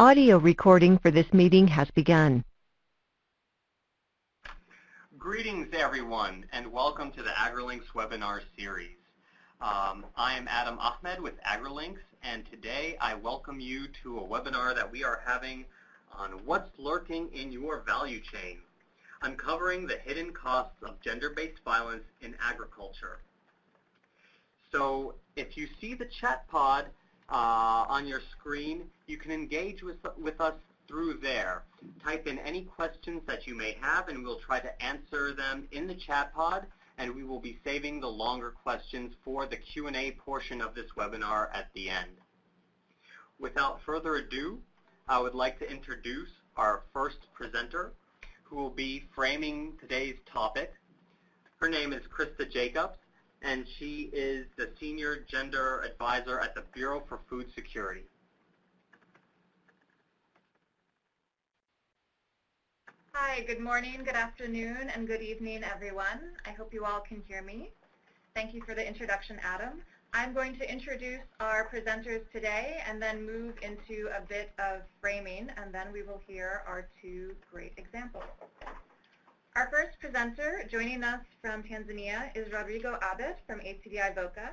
Audio recording for this meeting has begun. Greetings everyone and welcome to the AgriLinks webinar series. Um, I am Adam Ahmed with AgriLinks and today I welcome you to a webinar that we are having on what's lurking in your value chain, uncovering the hidden costs of gender-based violence in agriculture. So if you see the chat pod uh, on your screen, you can engage with, with us through there. Type in any questions that you may have and we'll try to answer them in the chat pod and we will be saving the longer questions for the Q&A portion of this webinar at the end. Without further ado, I would like to introduce our first presenter who will be framing today's topic. Her name is Krista Jacobs and she is the Senior Gender Advisor at the Bureau for Food Security. Hi, good morning, good afternoon, and good evening, everyone. I hope you all can hear me. Thank you for the introduction, Adam. I'm going to introduce our presenters today and then move into a bit of framing, and then we will hear our two great examples. Our first presenter joining us from Tanzania is Rodrigo Abed from ACDI VOCA.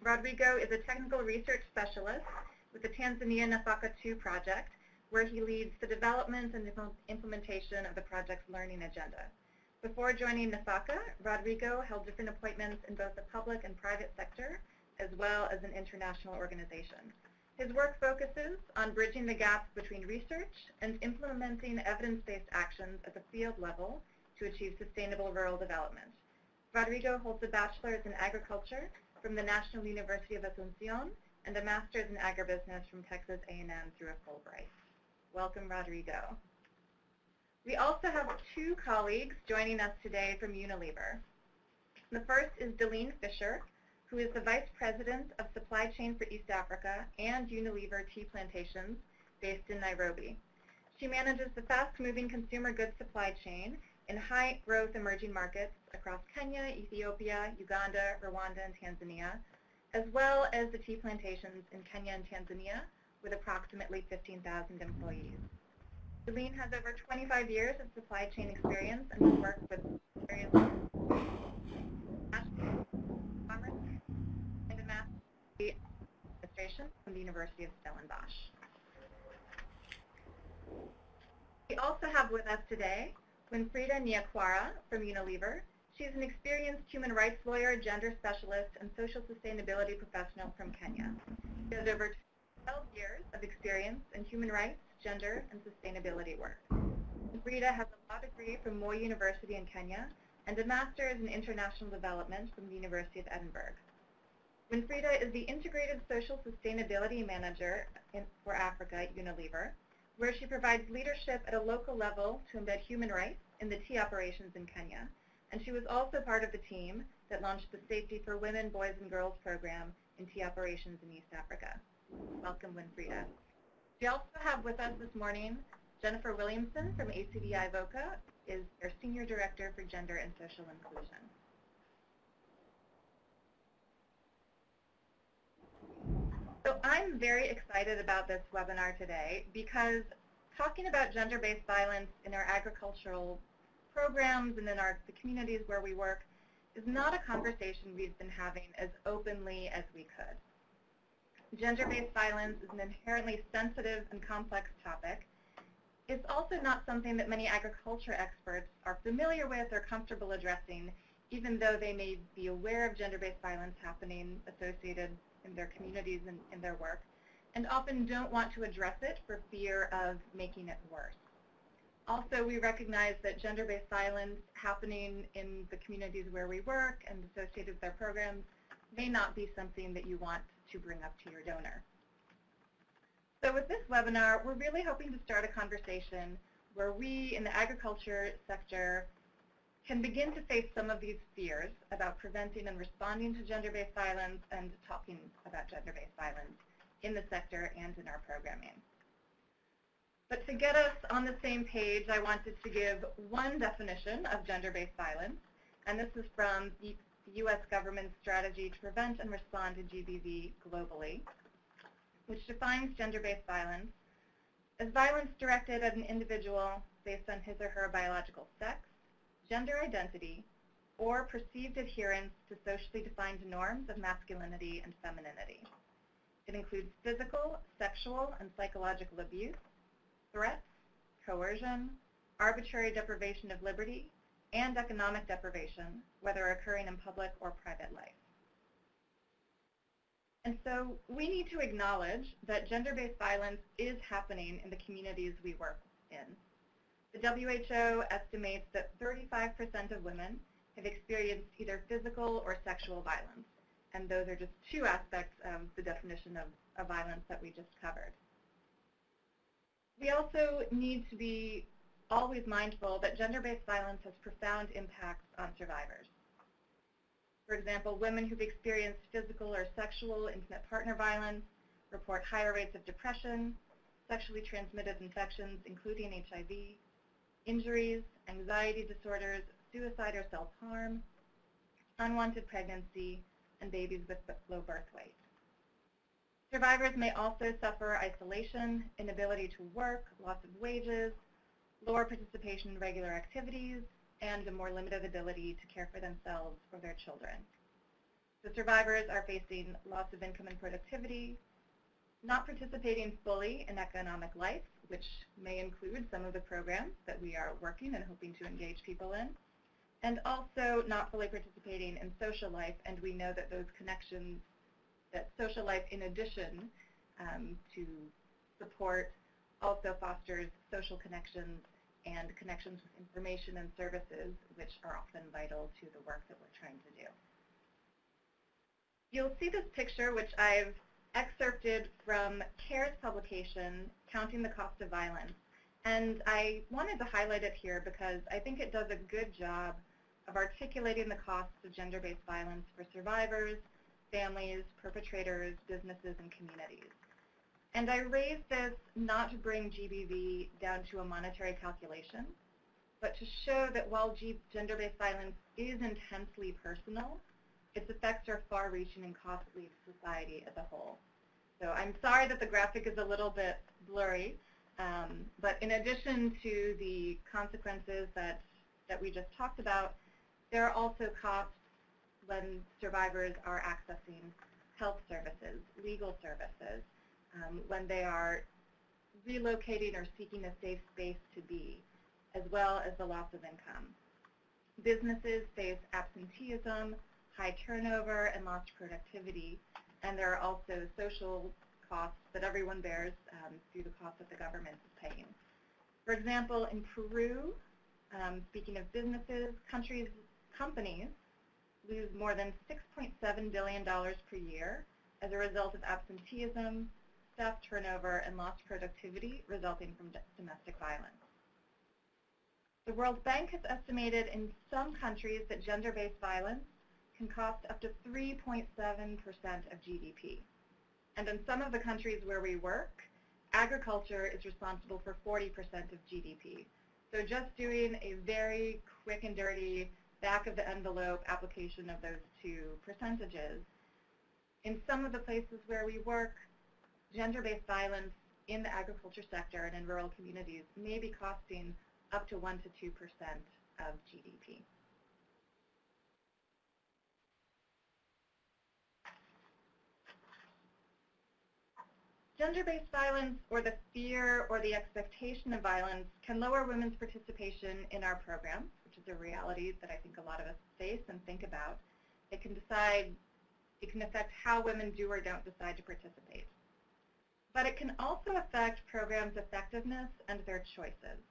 Rodrigo is a technical research specialist with the Tanzania Nafaka 2 project, where he leads the development and implementation of the project's learning agenda. Before joining Nafaka, Rodrigo held different appointments in both the public and private sector, as well as an international organization. His work focuses on bridging the gaps between research and implementing evidence-based actions at the field level to achieve sustainable rural development. Rodrigo holds a bachelor's in agriculture from the National University of Asunción and a master's in agribusiness from Texas A&M through a Fulbright. Welcome, Rodrigo. We also have two colleagues joining us today from Unilever. The first is Delene Fisher, who is the Vice President of Supply Chain for East Africa and Unilever Tea Plantations based in Nairobi. She manages the fast-moving consumer goods supply chain in high-growth emerging markets across Kenya, Ethiopia, Uganda, Rwanda, and Tanzania, as well as the tea plantations in Kenya and Tanzania with approximately 15,000 employees. Delene has over 25 years of supply chain experience and has worked with various commerce and a master's administration from the University of Stellenbosch. We also have with us today Winfrida Nyakwara from Unilever. She's an experienced human rights lawyer, gender specialist, and social sustainability professional from Kenya. She has over 12 years of experience in human rights, gender, and sustainability work. Winfrida has a law degree from Moi University in Kenya and a master's in international development from the University of Edinburgh. Winfrida is the Integrated Social Sustainability Manager in, for Africa at Unilever, where she provides leadership at a local level to embed human rights in the tea operations in Kenya, and she was also part of the team that launched the Safety for Women, Boys, and Girls program in tea operations in East Africa. Welcome, Winfrida. We also have with us this morning Jennifer Williamson from ACDI VOCA, is their Senior Director for Gender and Social Inclusion. So I'm very excited about this webinar today because talking about gender-based violence in our agricultural programs and in our, the communities where we work is not a conversation we've been having as openly as we could. Gender-based violence is an inherently sensitive and complex topic. It's also not something that many agriculture experts are familiar with or comfortable addressing, even though they may be aware of gender-based violence happening associated in their communities and in their work and often don't want to address it for fear of making it worse. Also, we recognize that gender-based violence happening in the communities where we work and associated with our programs may not be something that you want to bring up to your donor. So with this webinar, we're really hoping to start a conversation where we in the agriculture sector can begin to face some of these fears about preventing and responding to gender-based violence and talking about gender-based violence in the sector and in our programming. But to get us on the same page, I wanted to give one definition of gender-based violence, and this is from the U.S. government's strategy to prevent and respond to GBV globally, which defines gender-based violence as violence directed at an individual based on his or her biological sex, gender identity, or perceived adherence to socially defined norms of masculinity and femininity. It includes physical, sexual, and psychological abuse, threats, coercion, arbitrary deprivation of liberty, and economic deprivation, whether occurring in public or private life. And so we need to acknowledge that gender-based violence is happening in the communities we work in. The WHO estimates that 35% of women have experienced either physical or sexual violence. And those are just two aspects of the definition of, of violence that we just covered. We also need to be always mindful that gender-based violence has profound impacts on survivors. For example, women who've experienced physical or sexual intimate partner violence report higher rates of depression, sexually transmitted infections, including HIV, injuries, anxiety disorders, suicide or self-harm, unwanted pregnancy, and babies with low birth weight. Survivors may also suffer isolation, inability to work, loss of wages, lower participation in regular activities, and a more limited ability to care for themselves or their children. The survivors are facing loss of income and productivity, not participating fully in economic life, which may include some of the programs that we are working and hoping to engage people in, and also not fully participating in social life, and we know that those connections, that social life in addition um, to support also fosters social connections and connections with information and services, which are often vital to the work that we're trying to do. You'll see this picture, which I've excerpted from CARE's publication, Counting the Cost of Violence. And I wanted to highlight it here because I think it does a good job of articulating the costs of gender-based violence for survivors, families, perpetrators, businesses, and communities. And I raise this not to bring GBV down to a monetary calculation, but to show that while gender-based violence is intensely personal, its effects are far-reaching and costly to society as a whole. So I'm sorry that the graphic is a little bit blurry, um, but in addition to the consequences that, that we just talked about, there are also costs when survivors are accessing health services, legal services, um, when they are relocating or seeking a safe space to be, as well as the loss of income. Businesses face absenteeism, high turnover, and lost productivity, and there are also social costs that everyone bears um, through the cost that the government is paying. For example, in Peru, um, speaking of businesses, countries companies lose more than $6.7 billion per year as a result of absenteeism, staff turnover, and lost productivity resulting from domestic violence. The World Bank has estimated in some countries that gender-based violence can cost up to 3.7% of GDP. And in some of the countries where we work, agriculture is responsible for 40% of GDP. So just doing a very quick and dirty back of the envelope application of those two percentages. In some of the places where we work, gender-based violence in the agriculture sector and in rural communities may be costing up to 1 to 2% of GDP. Gender-based violence or the fear or the expectation of violence can lower women's participation in our programs which is a reality that I think a lot of us face and think about. It can decide, it can affect how women do or don't decide to participate. But it can also affect programs' effectiveness and their choices.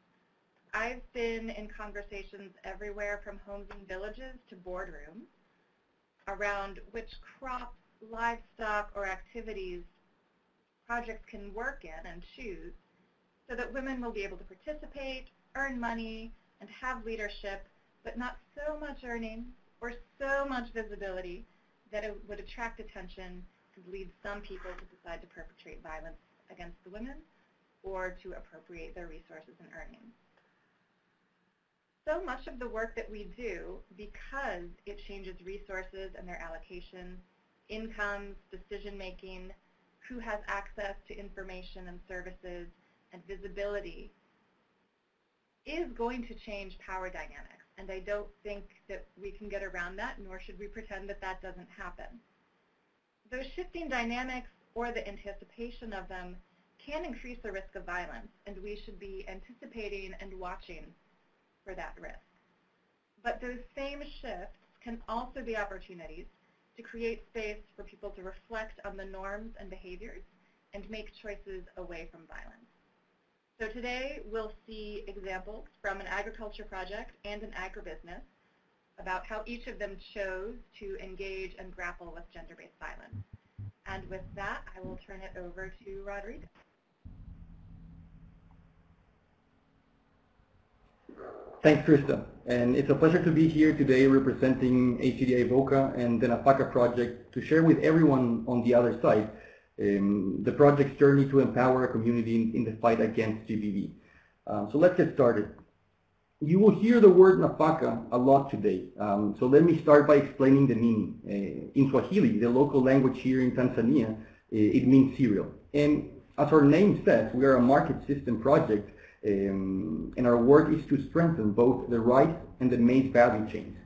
I've been in conversations everywhere from homes and villages to boardrooms around which crops, livestock, or activities projects can work in and choose so that women will be able to participate, earn money, and have leadership, but not so much earning or so much visibility that it would attract attention to lead some people to decide to perpetrate violence against the women or to appropriate their resources and earnings. So much of the work that we do, because it changes resources and their allocation, incomes, decision making, who has access to information and services, and visibility is going to change power dynamics. And I don't think that we can get around that, nor should we pretend that that doesn't happen. Those shifting dynamics or the anticipation of them can increase the risk of violence, and we should be anticipating and watching for that risk. But those same shifts can also be opportunities to create space for people to reflect on the norms and behaviors and make choices away from violence. So today we'll see examples from an agriculture project and an agribusiness about how each of them chose to engage and grapple with gender-based violence. And with that, I will turn it over to Rodrigo. Thanks, Krista. And it's a pleasure to be here today representing ACDI VOCA and the NAFAKA project to share with everyone on the other side um, the project's journey to empower a community in, in the fight against GBV. Um, so let's get started. You will hear the word NAFAKA a lot today. Um, so let me start by explaining the meaning. Uh, in Swahili, the local language here in Tanzania, uh, it means cereal. And as our name says, we are a market system project um, and our work is to strengthen both the rice and the maize value chains,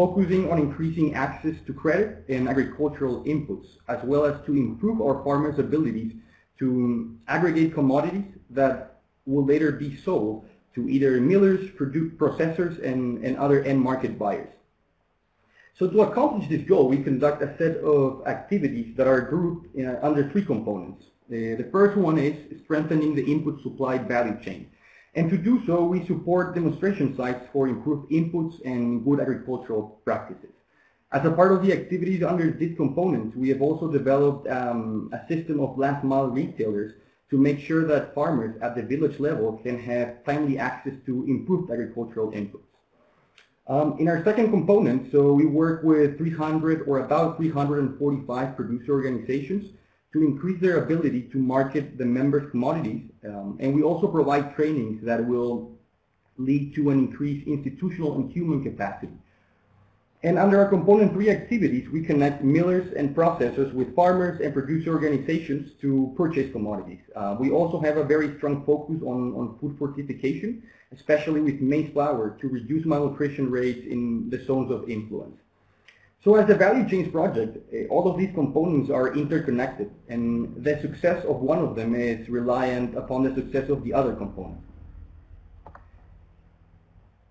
focusing on increasing access to credit and agricultural inputs, as well as to improve our farmers' abilities to aggregate commodities that will later be sold to either millers, processors, and, and other end market buyers. So to accomplish this goal, we conduct a set of activities that are grouped uh, under three components. The, the first one is strengthening the input supply value chain. And to do so, we support demonstration sites for improved inputs and good agricultural practices. As a part of the activities under this component, we have also developed um, a system of last mile retailers to make sure that farmers at the village level can have timely access to improved agricultural inputs. Um, in our second component, so we work with 300 or about 345 producer organizations to increase their ability to market the members' commodities. Um, and we also provide trainings that will lead to an increased institutional and human capacity. And under our component three activities, we connect millers and processors with farmers and producer organizations to purchase commodities. Uh, we also have a very strong focus on, on food fortification, especially with maize flour to reduce malnutrition rates in the zones of influence. So as a value chains project, eh, all of these components are interconnected and the success of one of them is reliant upon the success of the other component.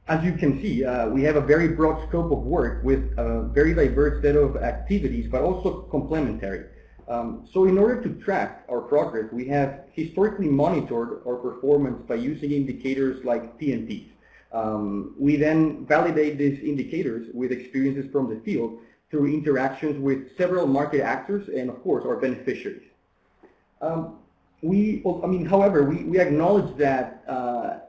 As you can see, uh, we have a very broad scope of work with a very diverse set of activities, but also complementary. Um, so in order to track our progress, we have historically monitored our performance by using indicators like PNPs. Um, we then validate these indicators with experiences from the field through interactions with several market actors and, of course, our beneficiaries. Um, we, I mean, however, we, we acknowledge that uh,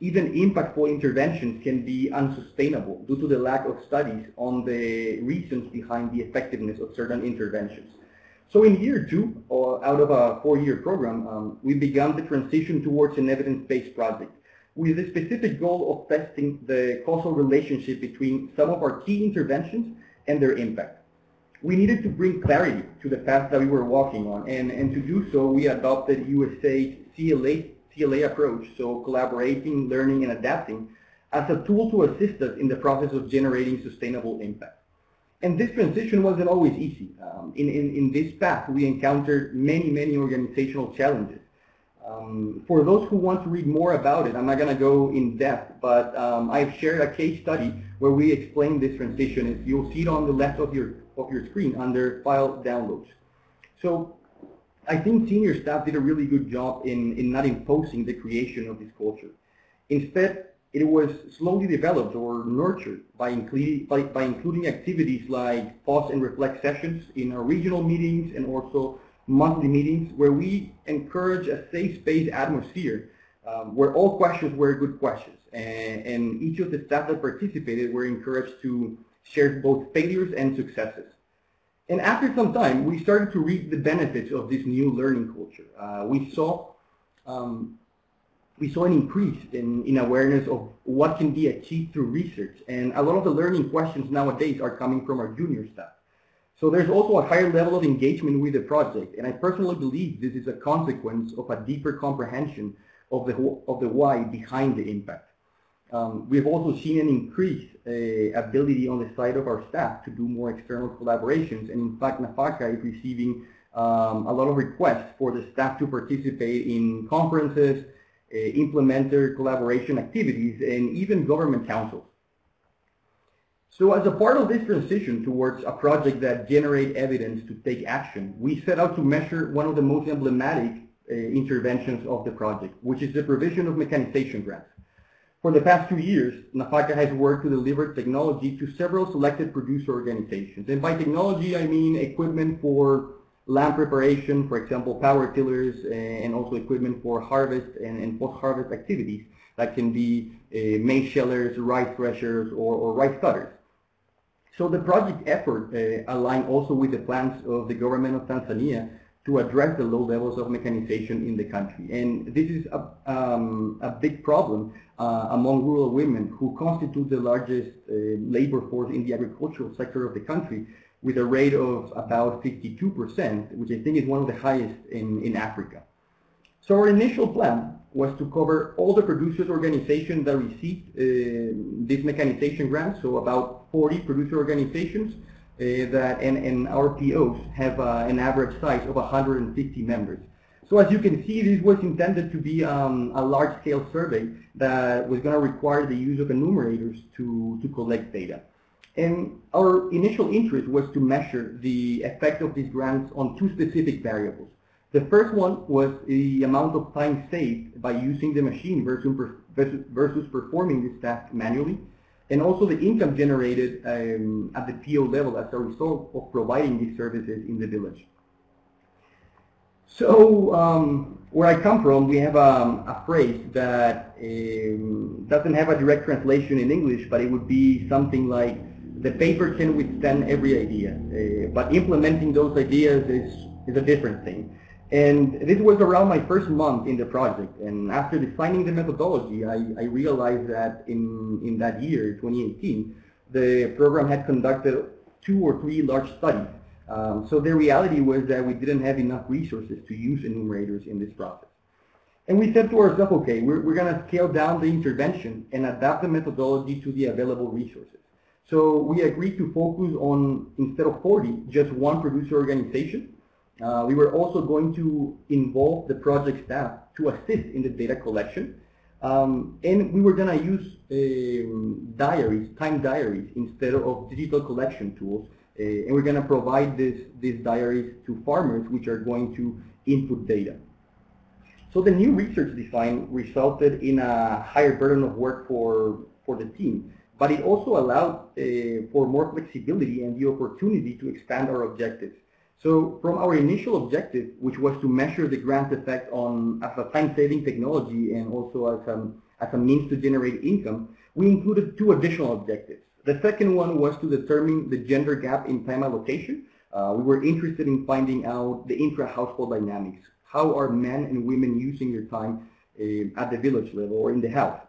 even impactful interventions can be unsustainable due to the lack of studies on the reasons behind the effectiveness of certain interventions. So in year two, out of a four-year program, um, we began the transition towards an evidence-based project with the specific goal of testing the causal relationship between some of our key interventions and their impact. We needed to bring clarity to the path that we were walking on, and, and to do so, we adopted USAID's CLA, CLA approach, so collaborating, learning, and adapting, as a tool to assist us in the process of generating sustainable impact. And this transition wasn't always easy. Um, in, in, in this path, we encountered many, many organizational challenges. Um, for those who want to read more about it, I'm not going to go in depth, but um, I've shared a case study where we explain this transition. You'll see it on the left of your, of your screen under File Downloads. So I think senior staff did a really good job in, in not imposing the creation of this culture. Instead, it was slowly developed or nurtured by, including, by, by including activities like pause and reflect sessions in our regional meetings and also monthly meetings where we encourage a safe space atmosphere um, where all questions were good questions. And, and, each of the staff that participated were encouraged to share both failures and successes. And after some time, we started to reap the benefits of this new learning culture. Uh, we saw um, we saw an increase in, in awareness of what can be achieved through research. And a lot of the learning questions nowadays are coming from our junior staff. So there's also a higher level of engagement with the project, and I personally believe this is a consequence of a deeper comprehension of the, of the why behind the impact. Um, we've also seen an increased uh, ability on the side of our staff to do more external collaborations. And in fact, NAFAKA is receiving um, a lot of requests for the staff to participate in conferences, uh, implement their collaboration activities, and even government councils. So as a part of this transition towards a project that generate evidence to take action, we set out to measure one of the most emblematic uh, interventions of the project, which is the provision of mechanization grants. For the past two years, NAFAKA has worked to deliver technology to several selected producer organizations. And by technology, I mean equipment for land preparation, for example, power tillers, and also equipment for harvest and, and post-harvest activities that can be uh, maize shellers, rice threshers, or, or rice cutters. So the project effort uh, aligned also with the plans of the government of Tanzania to address the low levels of mechanization in the country. And this is a, um, a big problem uh, among rural women who constitute the largest uh, labor force in the agricultural sector of the country with a rate of about 52%, which I think is one of the highest in, in Africa. So our initial plan was to cover all the producers organizations that received uh, this mechanization grant, so about 40 producer organizations, uh, that and, and our POs have uh, an average size of 150 members. So as you can see, this was intended to be um, a large-scale survey that was going to require the use of enumerators to, to collect data. And our initial interest was to measure the effect of these grants on two specific variables. The first one was the amount of time saved by using the machine versus, versus performing this task manually and also the income generated um, at the PO level as a result of providing these services in the village. So um, where I come from, we have a phrase that um, doesn't have a direct translation in English, but it would be something like, the paper can withstand every idea, uh, but implementing those ideas is, is a different thing. And this was around my first month in the project. And after defining the methodology, I, I realized that in, in that year, 2018, the program had conducted two or three large studies. Um, so the reality was that we didn't have enough resources to use enumerators in this process. And we said to ourselves, okay, we're, we're going to scale down the intervention and adapt the methodology to the available resources. So we agreed to focus on, instead of 40, just one producer organization uh, we were also going to involve the project staff to assist in the data collection. Um, and we were going to use um, diaries, time diaries, instead of digital collection tools. Uh, and we're going to provide this, these diaries to farmers, which are going to input data. So the new research design resulted in a higher burden of work for, for the team, but it also allowed uh, for more flexibility and the opportunity to expand our objectives. So from our initial objective, which was to measure the grant effect on as a time-saving technology and also as a, as a means to generate income, we included two additional objectives. The second one was to determine the gender gap in time allocation. Uh, we were interested in finding out the intra-household dynamics. How are men and women using their time uh, at the village level or in the house?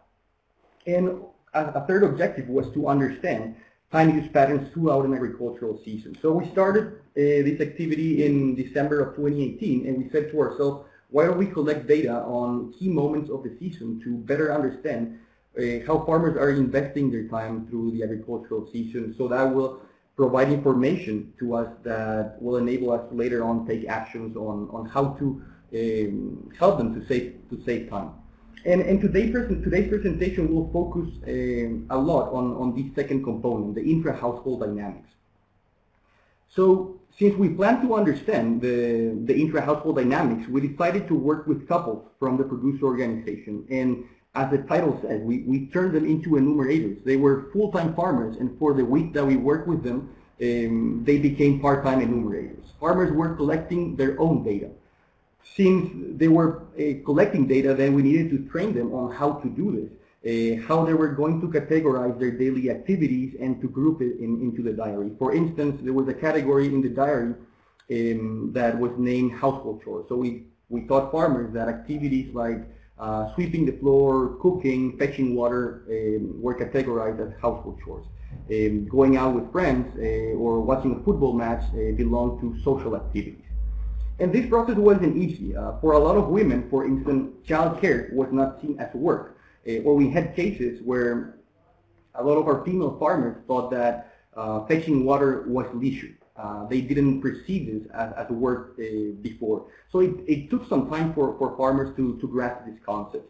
And a, a third objective was to understand time use patterns throughout an agricultural season. So we started uh, this activity in December of 2018 and we said to ourselves, why don't we collect data on key moments of the season to better understand uh, how farmers are investing their time through the agricultural season so that will provide information to us that will enable us later on take actions on, on how to um, help them to save, to save time. And, today's, today's presentation will focus uh, a lot on, on this second component, the intra-household dynamics. So since we plan to understand the, the intra-household dynamics, we decided to work with couples from the producer organization. And as the title says, we, we turned them into enumerators. They were full-time farmers, and for the week that we worked with them, um, they became part-time enumerators. Farmers were collecting their own data since they were uh, collecting data, then we needed to train them on how to do this, uh, how they were going to categorize their daily activities and to group it in, into the diary. For instance, there was a category in the diary um, that was named household chores. So we, we taught farmers that activities like uh, sweeping the floor, cooking, fetching water um, were categorized as household chores. Um, going out with friends uh, or watching a football match belonged to social activities. And this process wasn't easy. Uh, for a lot of women, for instance, childcare was not seen as work. Uh, or we had cases where a lot of our female farmers thought that uh, fetching water was leisure. Uh, they didn't perceive this as, as work uh, before. So it, it took some time for, for farmers to, to grasp this concept.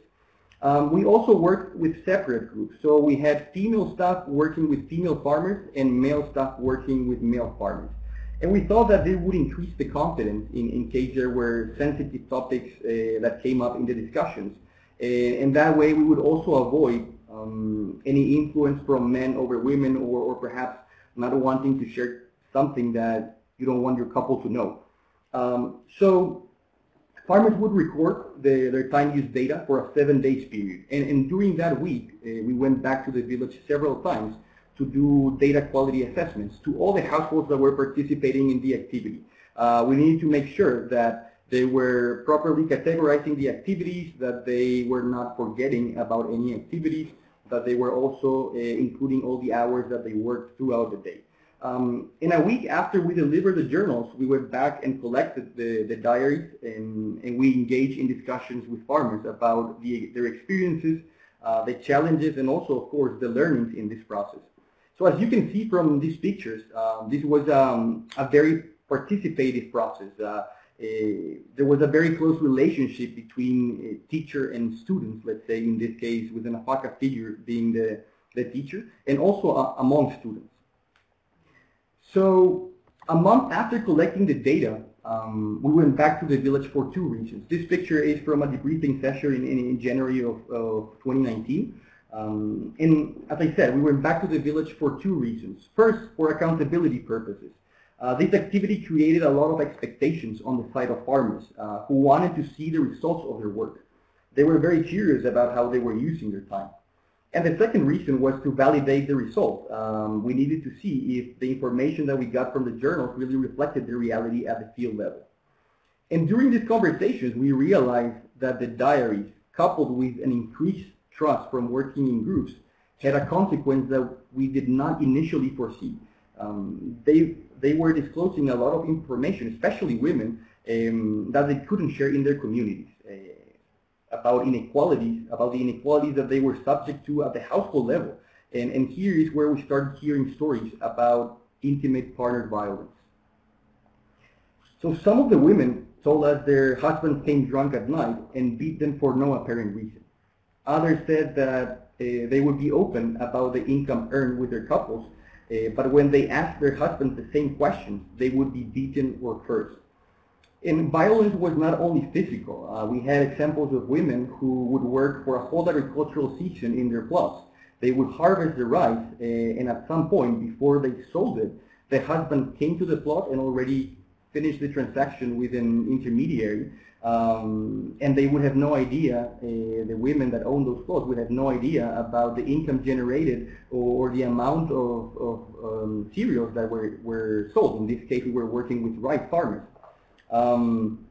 Um, we also worked with separate groups. So we had female staff working with female farmers and male staff working with male farmers. And we thought that this would increase the confidence in, in case there were sensitive topics uh, that came up in the discussions. Uh, and that way we would also avoid um, any influence from men over women or, or perhaps not wanting to share something that you don't want your couple to know. Um, so farmers would record the, their time use data for a seven days period. And, and during that week, uh, we went back to the village several times to do data quality assessments to all the households that were participating in the activity. Uh, we needed to make sure that they were properly categorizing the activities, that they were not forgetting about any activities, that they were also uh, including all the hours that they worked throughout the day. Um, in a week after we delivered the journals, we went back and collected the, the diaries and, and we engaged in discussions with farmers about the, their experiences, uh, the challenges, and also, of course, the learnings in this process. So as you can see from these pictures, uh, this was um, a very participative process. Uh, a, there was a very close relationship between teacher and students, let's say in this case with a NAFAKA figure being the, the teacher, and also uh, among students. So a month after collecting the data, um, we went back to the village for two reasons. This picture is from a debriefing session in, in, in January of, of 2019. Um, and as I said, we went back to the village for two reasons. First, for accountability purposes. Uh, this activity created a lot of expectations on the side of farmers uh, who wanted to see the results of their work. They were very curious about how they were using their time. And the second reason was to validate the result. Um, we needed to see if the information that we got from the journals really reflected the reality at the field level. And during these conversations, we realized that the diaries, coupled with an increased trust from working in groups, had a consequence that we did not initially foresee. Um, they, they were disclosing a lot of information, especially women, um, that they couldn't share in their communities. Uh, about inequalities, about the inequalities that they were subject to at the household level. And, and here is where we started hearing stories about intimate partner violence. So some of the women told us their husbands came drunk at night and beat them for no apparent reason. Others said that uh, they would be open about the income earned with their couples, uh, but when they asked their husbands the same questions, they would be beaten or cursed. And violence was not only physical. Uh, we had examples of women who would work for a whole agricultural season in their plots. They would harvest the rice, uh, and at some point, before they sold it, the husband came to the plot and already finished the transaction with an intermediary, um, and they would have no idea, uh, the women that own those plots would have no idea about the income generated or, the amount of, of um, cereals that were, were sold. In this case, we were working with rice farmers. Um,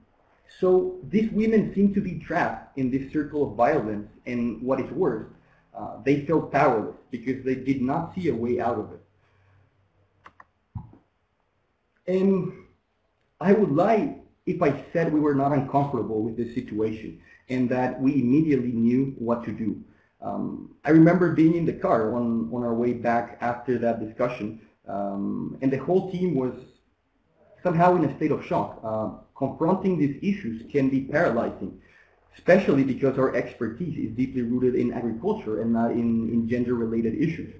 so these women seem to be trapped in this circle of violence, and what is worse, uh, they felt powerless because they did not see a way out of it. And I would lie if I said we were not uncomfortable with this situation and that we immediately knew what to do. Um, I remember being in the car on, on our way back after that discussion, um, and the whole team was somehow in a state of shock. Uh, confronting these issues can be paralyzing, especially because our expertise is deeply rooted in agriculture and not in, in gender-related issues.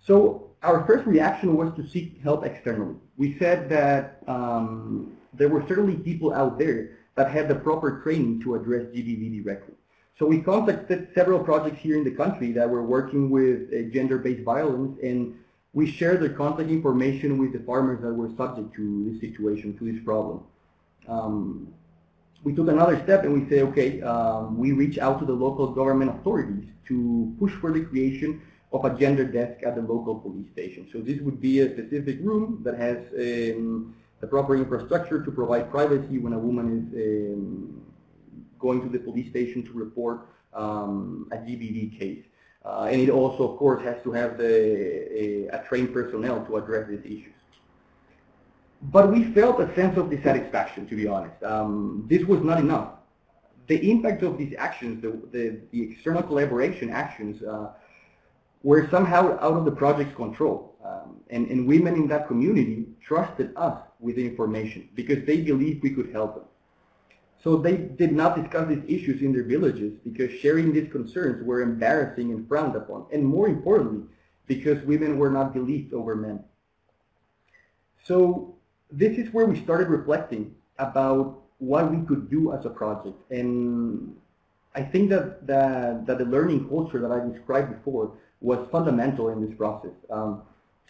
So our first reaction was to seek help externally. We said that um, there were certainly people out there that had the proper training to address GBV directly. So we contacted several projects here in the country that were working with uh, gender-based violence and we shared their contact information with the farmers that were subject to this situation, to this problem. Um, we took another step and we say, okay, um, we reach out to the local government authorities to push for the creation of a gender desk at the local police station. So this would be a specific room that has um, the proper infrastructure to provide privacy when a woman is um, going to the police station to report um, a GBV case. Uh, and it also, of course, has to have the, a, a, trained personnel to address these issues. but we felt a sense of dissatisfaction, to be honest. Um, this was not enough. The impact of these actions, the, the, the external collaboration actions, uh, were somehow out of the project's control. Um, and, and women in that community trusted us with the information because they believed we could help them. So they did not discuss these issues in their villages because sharing these concerns were embarrassing and frowned upon. And more importantly, because women were not believed over men. So this is where we started reflecting about what we could do as a project. And I think that, that, that the learning culture that I described before was fundamental in this process. Um,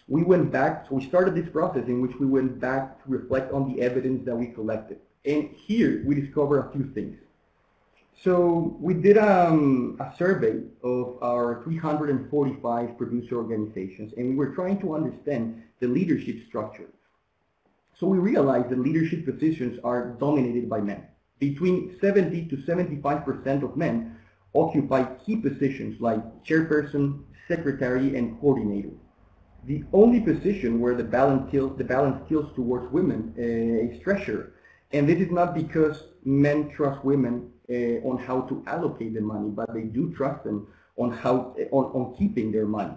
we went back, so we started this process in which we went back to reflect on the evidence that we collected. And here we discovered a few things. So we did um, a survey of our 345 producer organizations, and we were trying to understand the leadership structure. So we realized that leadership positions are dominated by men. Between 70 to 75% of men occupy key positions like chairperson, secretary, and coordinator. The only position where the balance tilts, the balance tilts towards women uh, is treasurer. And this is not because men trust women uh, on how to allocate the money, but they do trust them on how on, on keeping their money.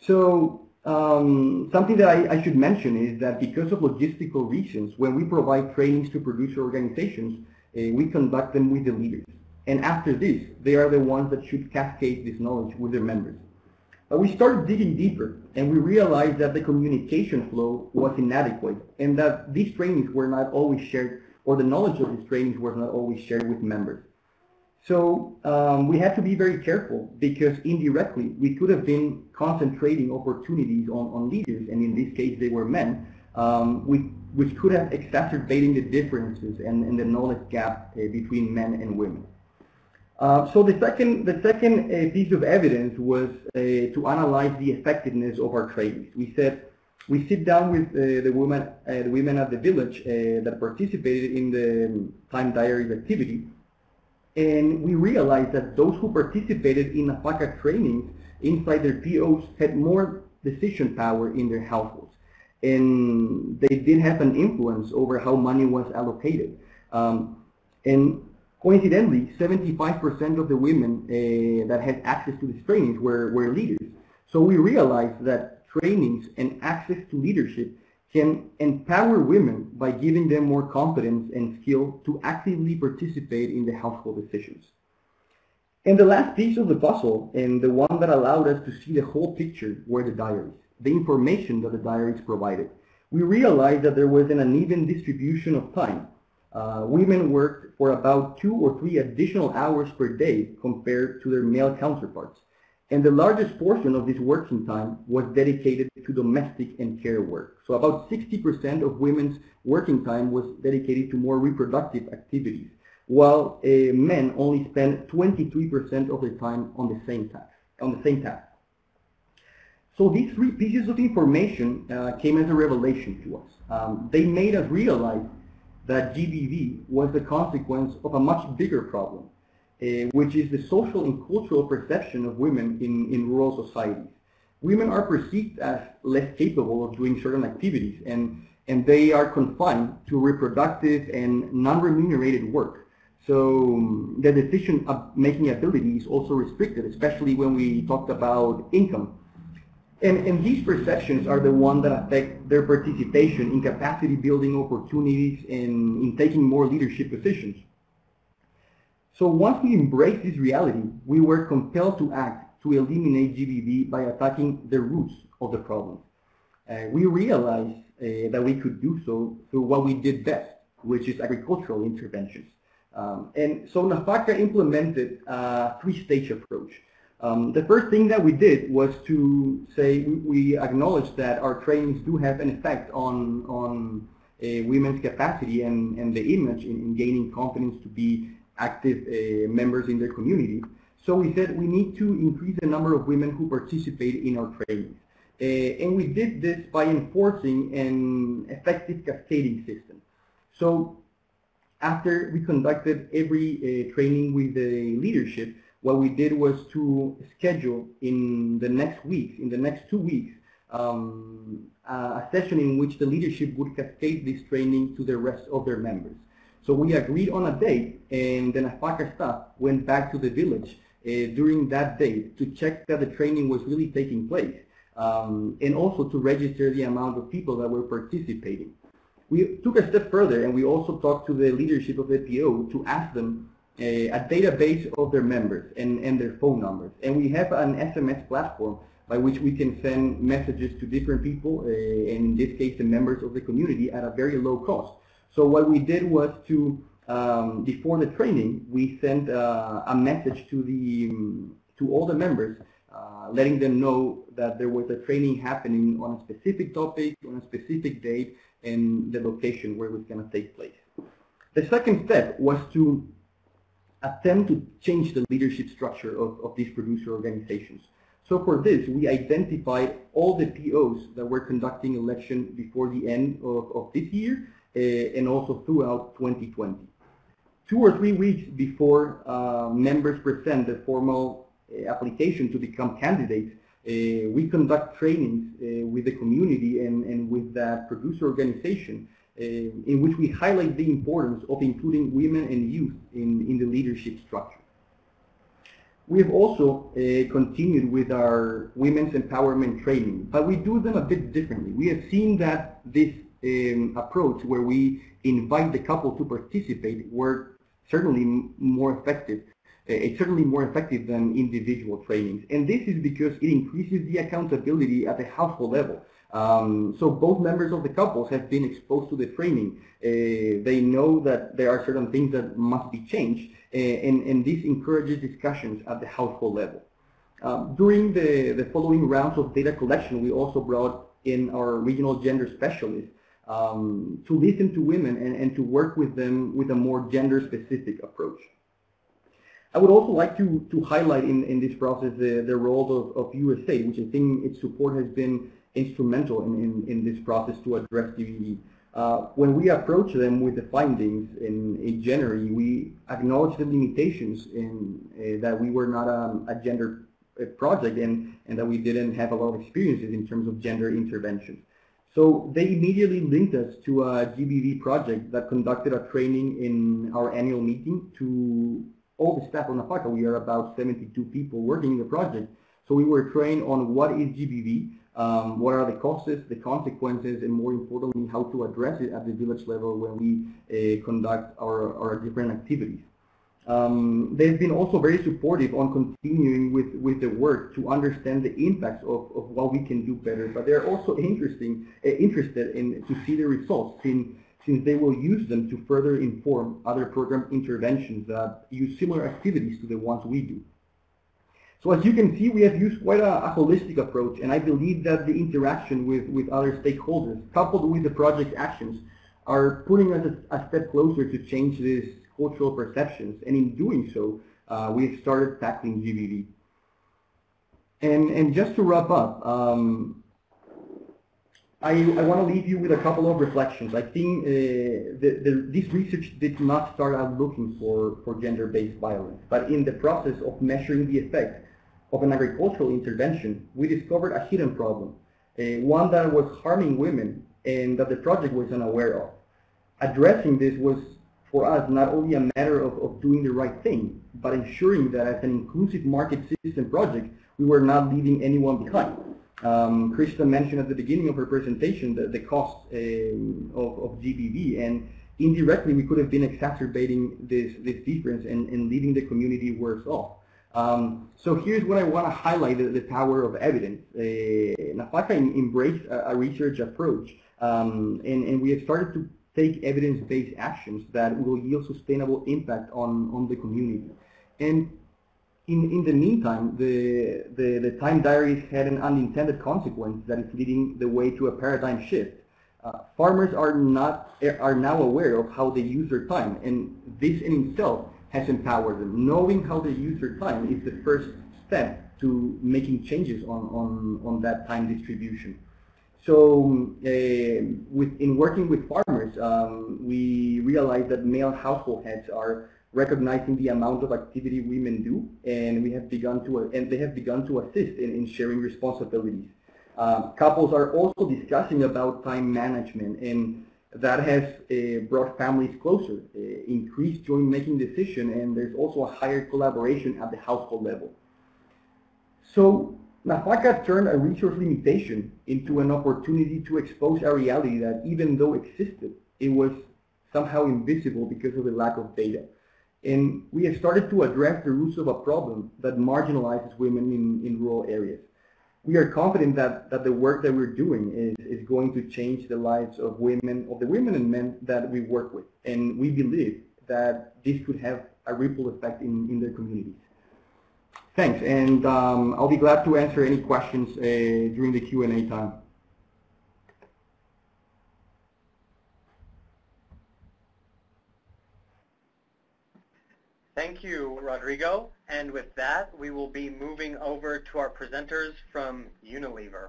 So um, something that I, I, should mention is that because of logistical reasons, when we provide trainings to producer organizations, uh, we conduct them with the leaders. And after this, they are the ones that should cascade this knowledge with their members. We started digging deeper, and we realized that the communication flow was inadequate, and that these trainings were not always shared, or the knowledge of these trainings was not always shared with members. So um, we had to be very careful because indirectly we could have been concentrating opportunities on, on leaders, and in this case they were men, um, we, which could have exacerbating the differences and, and the knowledge gap uh, between men and women. Uh, so the second, the second uh, piece of evidence was uh, to analyze the effectiveness of our trainings. We said we sit down with the women, the women at the village that participated in the time diaries activity, and we realized that those who participated in NAFAKA trainings inside their POs had more decision power in their households. And they did have an influence over how money was allocated. Um, and coincidentally, 75% of the women uh, that had access to these trainings were, were leaders. So we realized that trainings and access to leadership can empower women by giving them more confidence and skill to actively participate in the household decisions. And the last piece of the puzzle, and the one that allowed us to see the whole picture, were the diaries, the information that the diaries provided. We realized that there was an uneven distribution of time. Uh, women worked for about two or three additional hours per day compared to their male counterparts. And the largest portion of this working time was dedicated to domestic and care work. So about 60% of women's working time was dedicated to more reproductive activities, while uh, men only spent 23% of their time on the same task. On the same task. So these three pieces of information uh, came as a revelation to us. Um, they made us realize that GBV was the consequence of a much bigger problem, uh, which is the social and cultural perception of women in, in rural societies. Women are perceived as less capable of doing certain activities and, and they are confined to reproductive and non-remunerated work. So um, the decision-making ability is also restricted, especially when we talked about income. And, and these perceptions are the ones that affect their participation in capacity building opportunities and in taking more leadership positions. So once we embraced this reality, we were compelled to act to eliminate GBV by attacking the roots of the problem. Uh, we realized uh, that we could do so through what we did best, which is agricultural interventions. Um, and so NAFAKA implemented a three-stage approach. Um, the first thing that we did was to say we, acknowledge that our trainings do have an effect on, on uh, women's capacity and, and the image in, in gaining confidence to be active uh, members in their community. So we said we need to increase the number of women who participate in our trainings. Uh, and we did this by enforcing an effective cascading system. So after we conducted every uh, training with the leadership, what we did was to schedule in the next weeks, in the next two weeks, um, a session in which the leadership would cascade this training to the rest of their members. So we agreed on a date, and the NAFAKA staff went back to the village uh, during that date to check that the training was really taking place, um, and also to register the amount of people that were participating. We took a step further, and we also talked to the leadership of the PO to ask them a database of their members and, and their phone numbers. And we have an SMS platform by which we can send messages to different people, uh, and in this case the members of the community, at a very low cost. So what we did was to, um, before the training, we sent uh, a message to the um, to all the members, uh, letting them know that there was a training happening on a specific topic, on a specific date, and the location where it was going to take place. The second step was to attempt to change the leadership structure of, of these producer organizations. So for this, we identified all the POs that were conducting election before the end of, of this year uh, and also throughout 2020. Two or three weeks before uh, members present the formal uh, application to become candidates, we conduct trainings with the community and, and with the producer organization in which we highlight the importance of including women and youth in, in the leadership structure. We have also uh, continued with our women's empowerment training, but we do them a bit differently. We have seen that this um, approach where we invite the couple to participate were certainly more effective. Uh, it's certainly more effective than individual trainings. And this is because it increases the accountability at the household level. Um, so both members of the couples have been exposed to the training. Uh, they know that there are certain things that must be changed, uh, and, and this encourages discussions at the household level. Um, during the, the following rounds of data collection, we also brought in our regional gender specialists um, to listen to women and, and to work with them with a more gender-specific approach. I would also like to, to highlight in, in this process the, the role of, of USAID, which I think its support has been instrumental in, in, in this process to address GBV. Uh, when we approached them with the findings in, in January, we acknowledged the limitations in uh, that we were not a, a gender uh, project and, and that we didn't have a lot of experiences in terms of gender interventions. So they immediately linked us to a GBV project that conducted a training in our annual meeting to all the staff on NAFAKA. We are about 72 people working in the project. So we were trained on what is GBV, um, what are the causes, the consequences, and more importantly, how to address it at the village level when we uh, conduct our, our different activities. Um, they've been also very supportive on continuing with, with the work to understand the impacts of, of what we can do better, but they're also interesting, uh, interested in to see the results since, since they will use them to further inform other program interventions that use similar activities to the ones we do. So as you can see, we have used quite a, a holistic approach, and I believe that the interaction with, with other stakeholders, coupled with the project actions, are putting us a, a step closer to change these cultural perceptions. And in doing so, uh, we've started tackling GBV. And, and just to wrap up, um, I, I want to leave you with a couple of reflections. I think uh, the, the, this research did not start out looking for, for gender-based violence, but in the process of measuring the effect of an agricultural intervention, we discovered a hidden problem, uh, one that was harming women and that the project was unaware of. Addressing this was for us not only a matter of, of doing the right thing, but ensuring that as an inclusive market system project, we were not leaving anyone behind. Um, Krista mentioned at the beginning of her presentation the, the cost uh, of, of GBV, and indirectly we could have been exacerbating this, this difference and, and leaving the community worse off. Um, so here's what I want to highlight, the, the power of evidence. Uh, NAFAKA embraced a, a research approach, um, and, and we have started to take evidence-based actions that will yield sustainable impact on, on the community. And in, in the meantime, the, the, the time diaries had an unintended consequence that is leading the way to a paradigm shift. Uh, farmers are not are now aware of how they use their time, and this in itself has empowered them. Knowing how they use their time is the first step to making changes on, on, on that time distribution. So uh, with, in working with farmers, um, we realized that male household heads are recognizing the amount of activity women do, and we have begun to and they have begun to assist in, in sharing responsibilities. Uh, couples are also discussing about time management and that has uh, brought families closer, uh, increased joint making decision, and there's also a higher collaboration at the household level. So NAFAKA turned a resource limitation into an opportunity to expose a reality that even though existed, it was somehow invisible because of the lack of data. And we have started to address the roots of a problem that marginalizes women in, in rural areas we are confident that, that the work that we're doing is, is going to change the lives of women, of the women and men that we work with. And we believe that this could have a ripple effect in, in their communities. Thanks, and um, I'll be glad to answer any questions uh, during the Q&A time. Thank you, Rodrigo. And with that, we will be moving over to our presenters from Unilever.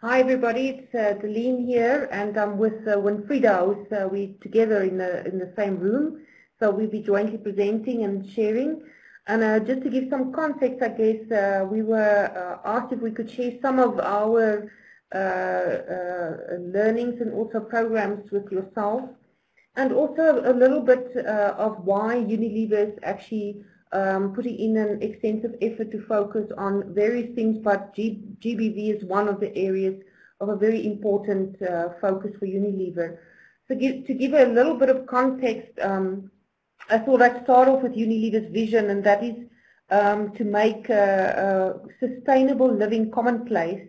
Hi everybody, it's uh, Delene here and I'm with uh, Winfrieda. Uh, we together in the, in the same room, so we'll be jointly presenting and sharing. And uh, just to give some context, I guess uh, we were uh, asked if we could share some of our uh, learnings and also programs with yourself and also a little bit uh, of why Unilever is actually um, putting in an extensive effort to focus on various things, but G GBV is one of the areas of a very important uh, focus for Unilever. So give, to give a little bit of context, um, I thought I'd start off with Unilever's vision, and that is um, to make sustainable living commonplace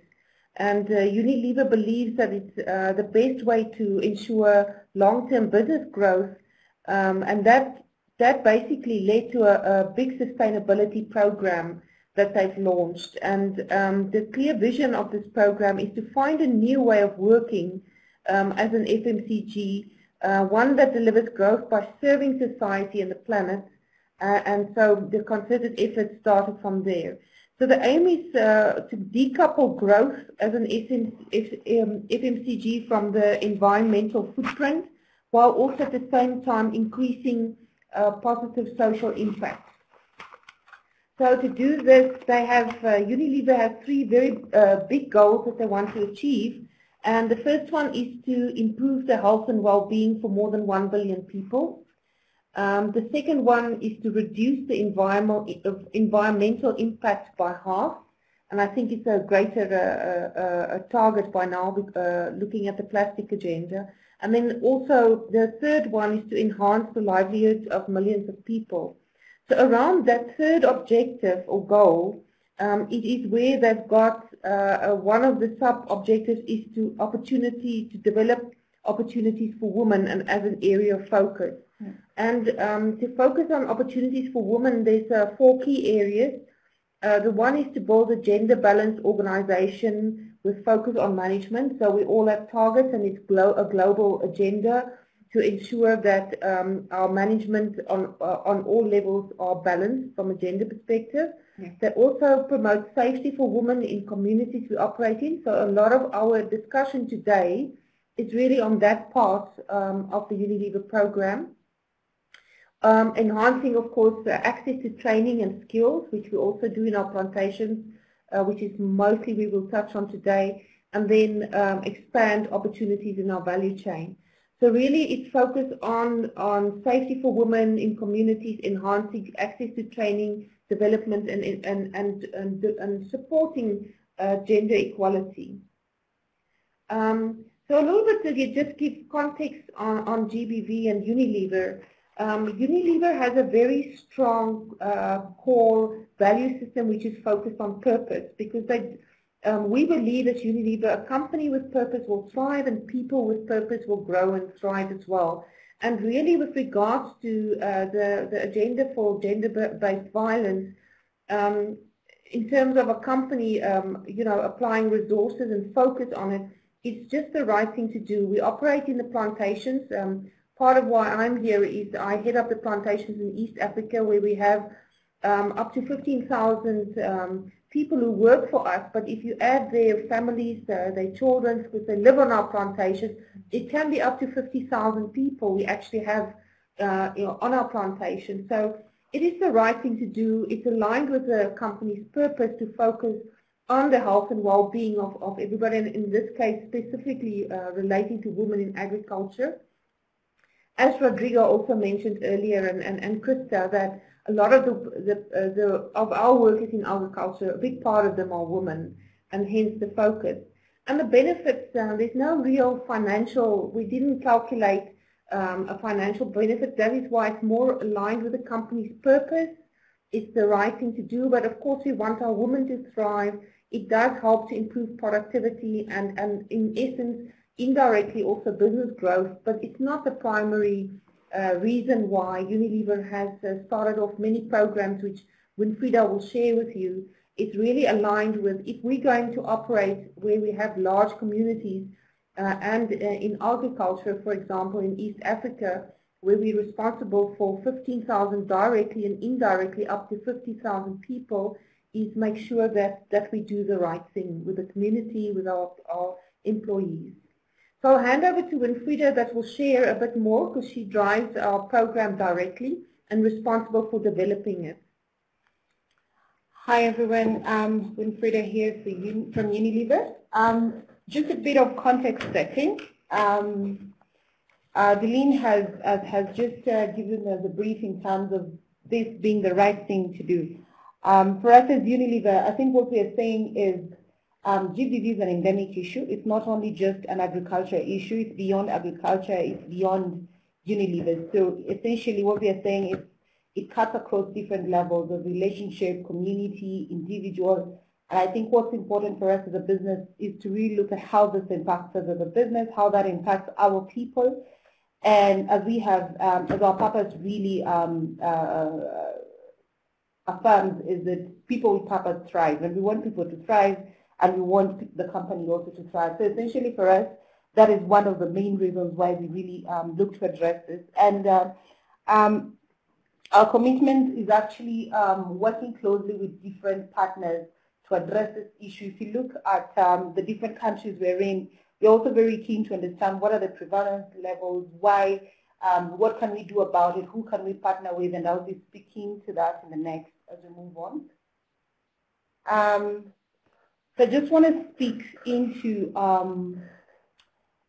and uh, Unilever believes that it's uh, the best way to ensure long-term business growth. Um, and that, that basically led to a, a, big sustainability program that they've launched. And um, the clear vision of this program is to find a new way of working um, as an FMCG, uh, one that delivers growth by serving society and the planet. Uh, and so the concerted effort started from there. So the aim is uh, to decouple growth as an FMCG from the environmental footprint, while also at the same time increasing uh, positive social impact. So to do this, they have, uh, Unilever has three very uh, big goals that they want to achieve. And the first one is to improve the health and well-being for more than 1 billion people. Um, the second one is to reduce the environmental impact by half. And I think it's a greater uh, uh, uh, target by now, uh, looking at the plastic agenda. And then also the third one is to enhance the livelihoods of millions of people. So around that third objective or goal, um, it is where they've got uh, uh, one of the sub-objectives is to opportunity to develop opportunities for women and as an area of focus. And um, to focus on opportunities for women, there's uh, four key areas. Uh, the one is to build a gender balanced organization with focus on management. So we all have targets and it's glo a global agenda to ensure that um, our management on, uh, on all levels are balanced from a gender perspective. Yeah. They also promote safety for women in communities we operate in. So a lot of our discussion today is really on that part um, of the Unilever program. Um, enhancing, of course, access to training and skills, which we also do in our plantations, uh, which is mostly we will touch on today, and then um, expand opportunities in our value chain. So really it's focused on, on safety for women in communities, enhancing access to training, development, and, and, and, and, and supporting uh, gender equality. Um, so a little bit to just give context on, on GBV and Unilever. Um, Unilever has a very strong uh, core value system which is focused on purpose because they, um, we believe that Unilever, a company with purpose will thrive and people with purpose will grow and thrive as well. And really with regards to uh, the, the agenda for gender-based violence, um, in terms of a company, um, you know, applying resources and focus on it, it's just the right thing to do. We operate in the plantations. Um, part of why I'm here is I head up the plantations in East Africa where we have um, up to 15,000 um, people who work for us, but if you add their families, uh, their children, because they live on our plantations, it can be up to 50,000 people we actually have uh, you know, on our plantation. So it is the right thing to do. It's aligned with the company's purpose to focus on the health and well-being of, of everybody, and in this case specifically uh, relating to women in agriculture. As Rodrigo also mentioned earlier, and, and, and Krista, that a lot of the, the, uh, the, of our workers in agriculture, a big part of them are women, and hence the focus. And the benefits, uh, there's no real financial, we didn't calculate um, a financial benefit. That is why it's more aligned with the company's purpose. It's the right thing to do, but of course we want our women to thrive it does help to improve productivity and, and in essence, indirectly also business growth, but it's not the primary uh, reason why Unilever has uh, started off many programs which Winfrieda will share with you. It's really aligned with if we're going to operate where we have large communities uh, and uh, in agriculture, for example, in East Africa, where we're responsible for 15,000 directly and indirectly up to 50,000 people, is make sure that, that we do the right thing with the community, with our, our employees. So I'll hand over to Winfrieda that will share a bit more because she drives our program directly and responsible for developing it. Hi everyone, um, Winfrieda here from Unilever. Um, just a bit of context setting. Um, uh, Deline has, has, has just uh, given us a brief in terms of this being the right thing to do. Um, for us as Unilever, I think what we are saying is um, GBV is an endemic issue. It's not only just an agriculture issue, it's beyond agriculture, it's beyond Unilever. So essentially what we are saying is it cuts across different levels of relationship, community, individual. And I think what's important for us as a business is to really look at how this impacts us as a business, how that impacts our people. And as we have, um, as our purpose really um, uh, affirms is that people with purpose thrive, and we want people to thrive, and we want the company also to thrive. So essentially for us, that is one of the main reasons why we really um, look to address this. And uh, um, our commitment is actually um, working closely with different partners to address this issue. If you look at um, the different countries we're in, we're also very keen to understand what are the prevalence levels, why, um, what can we do about it, who can we partner with, and I'll be speaking to that in the next as we move on. So I just want to speak into um,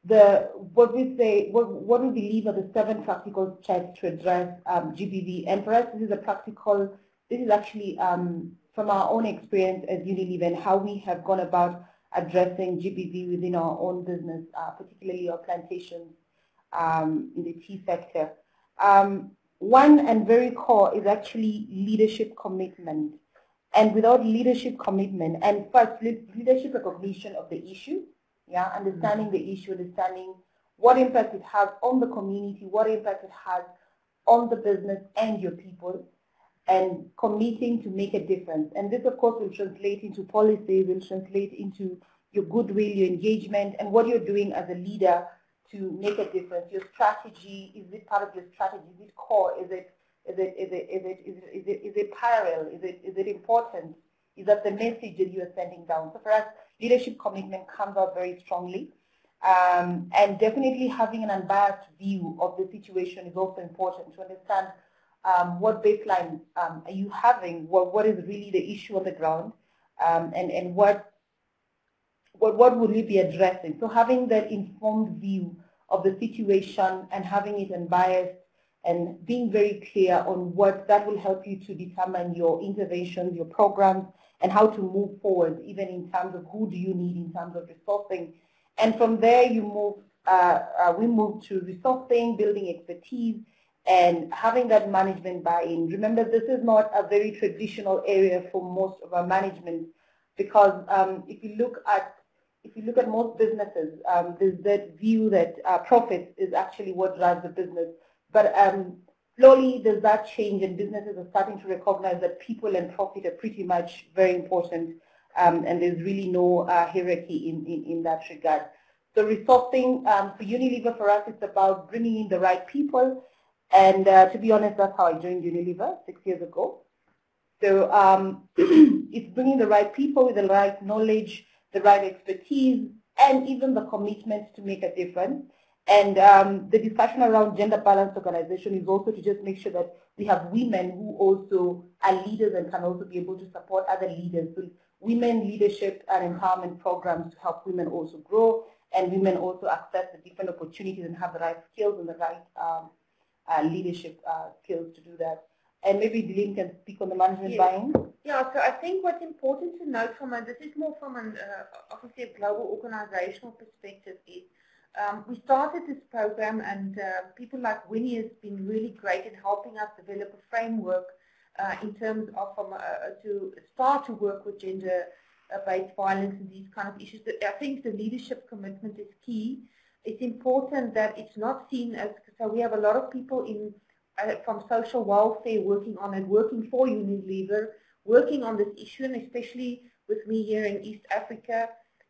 the what we say, what, what we believe are the seven practical steps to address um, GBV. And for us, this is a practical, this is actually um, from our own experience as Unilever and how we have gone about addressing GBV within our own business, uh, particularly our plantations um, in the tea sector. Um, one and very core is actually leadership commitment. And without leadership commitment, and first leadership recognition of the issue, yeah, understanding mm -hmm. the issue, understanding what impact it has on the community, what impact it has on the business and your people, and committing to make a difference. And this, of course, will translate into policy, will translate into your goodwill, your engagement, and what you're doing as a leader to make a difference? Your strategy, is it part of your strategy? Is it core? Is it is it is it is it is it is it, parallel? Is it is it important? Is that the message that you are sending down? So for us, leadership commitment comes out very strongly. Um, and definitely having an unbiased view of the situation is also important to understand um, what baseline um, are you having, what, what is really the issue on the ground, um, and, and what what, what would we be addressing? So having that informed view of the situation and having it unbiased and being very clear on what that will help you to determine your interventions, your programs, and how to move forward, even in terms of who do you need in terms of resourcing. And from there, you move, uh, uh, we move to resourcing, building expertise, and having that management buy-in. Remember, this is not a very traditional area for most of our management because um, if you look at if you look at most businesses, um, there's that view that uh, profit is actually what drives the business. But um, slowly there's that change and businesses are starting to recognize that people and profit are pretty much very important um, and there's really no uh, hierarchy in, in, in, that regard. So resourcing um, for Unilever for us it's about bringing in the right people and uh, to be honest that's how I joined Unilever six years ago. So um, it's bringing the right people with the right knowledge, the right expertise, and even the commitment to make a difference. And um, the discussion around gender balanced organization is also to just make sure that we have women who also are leaders and can also be able to support other leaders. So women leadership and empowerment programs to help women also grow and women also access the different opportunities and have the right skills and the right um, uh, leadership uh, skills to do that. And maybe Deline can speak on the management yes. buy-in. Yeah, so I think what's important to note from a, this is more from an, uh, obviously a global organizational perspective is um, we started this program and uh, people like Winnie has been really great in helping us develop a framework uh, in terms of um, uh, to start to work with gender-based violence and these kind of issues. I think the leadership commitment is key. It's important that it's not seen as, so we have a lot of people in uh, from social welfare working on it, working for Unilever, working on this issue, and especially with me here in East Africa,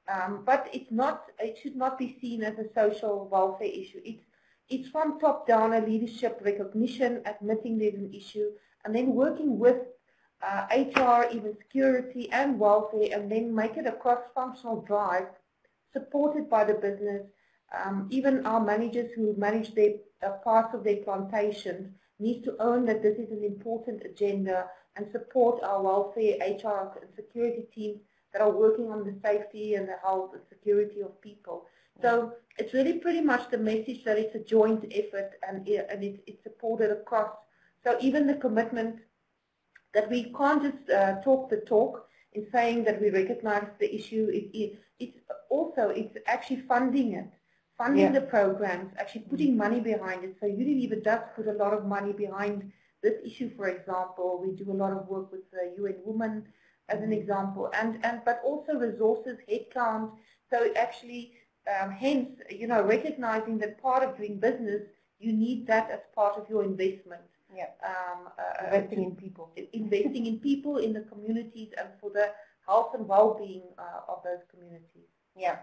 um, but it's not, it should not be seen as a social welfare issue. It's, it's from top down a leadership recognition, admitting there's an issue, and then working with uh, HR, even security and welfare, and then make it a cross-functional drive supported by the business. Um, even our managers who manage their uh, parts of their plantations need to own that this is an important agenda and support our welfare, HR, and security teams that are working on the safety and the health and security of people. So it's really pretty much the message that it's a joint effort and, and it's, it's supported across. So even the commitment that we can't just uh, talk the talk in saying that we recognize the issue, it, it, it's also, it's actually funding it, funding yeah. the programs, actually putting money behind it. So Unilever does put a lot of money behind this issue, for example. We do a lot of work with the UN Women as an example, and, and but also resources, headcount. So actually, um, hence, you know, recognizing that part of doing business, you need that as part of your investment. Yeah. Um, uh, investing in people. Investing in people, in the communities, and for the health and well-being uh, of those communities. Yeah.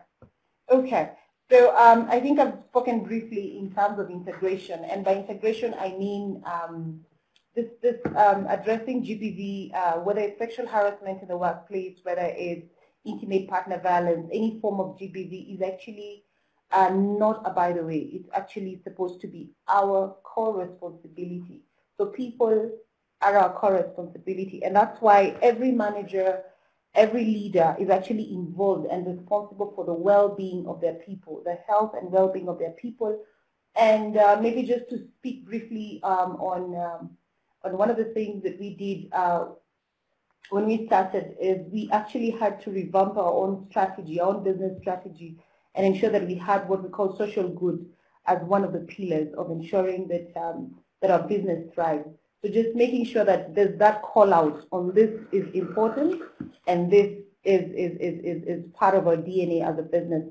Okay. So um, I think I've spoken briefly in terms of integration, and by integration I mean um, this, this um, addressing GBV, uh, whether it's sexual harassment in the workplace, whether it's intimate partner violence, any form of GBV is actually uh, not a by the way. It's actually supposed to be our core responsibility. So people are our core responsibility. And that's why every manager, every leader is actually involved and responsible for the well-being of their people, the health and well-being of their people. And uh, maybe just to speak briefly um, on um, and one of the things that we did uh, when we started is we actually had to revamp our own strategy, our own business strategy, and ensure that we had what we call social good as one of the pillars of ensuring that um, that our business thrives. So just making sure that there's that call out on this is important, and this is is is is, is part of our DNA as a business.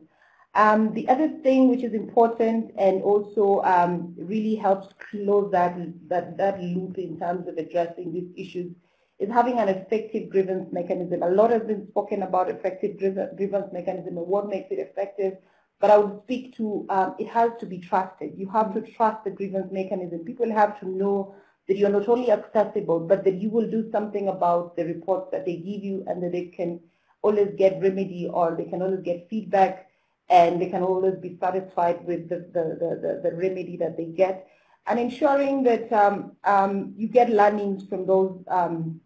Um, the other thing which is important and also um, really helps close that, that, that loop in terms of addressing these issues is having an effective grievance mechanism. A lot has been spoken about effective grievance mechanism and what makes it effective, but I would speak to um, it has to be trusted. You have to trust the grievance mechanism. People have to know that you're not only accessible, but that you will do something about the reports that they give you and that they can always get remedy or they can always get feedback and they can always be satisfied with the, the, the, the, remedy that they get and ensuring that um, um, you get learnings from those um,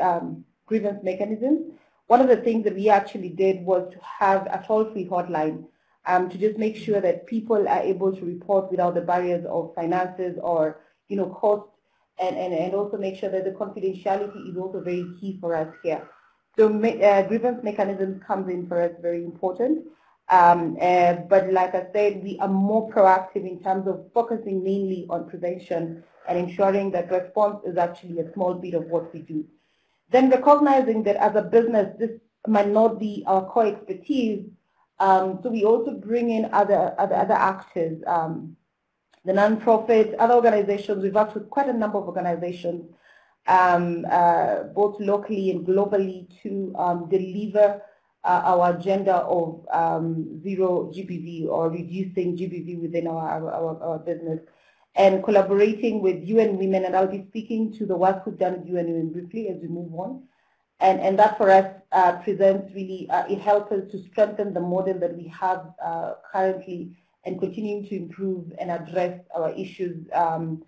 um, grievance mechanisms. One of the things that we actually did was to have a toll-free hotline um, to just make sure that people are able to report without the barriers of finances or you know cost and, and, and also make sure that the confidentiality is also very key for us here. So uh, grievance mechanisms comes in for us very important. Um, uh, but like I said, we are more proactive in terms of focusing mainly on prevention and ensuring that response is actually a small bit of what we do. Then recognizing that as a business, this might not be our core expertise, um, so we also bring in other, other, other actors, um, the nonprofits, other organizations. We've worked with quite a number of organizations, um, uh, both locally and globally, to um, deliver uh, our agenda of um, zero GBV or reducing GBV within our, our, our, business and collaborating with UN Women and I'll be speaking to the work we've done with UN Women briefly as we move on. And, and that for us uh, presents really, uh, it helps us to strengthen the model that we have uh, currently and continuing to improve and address our issues um,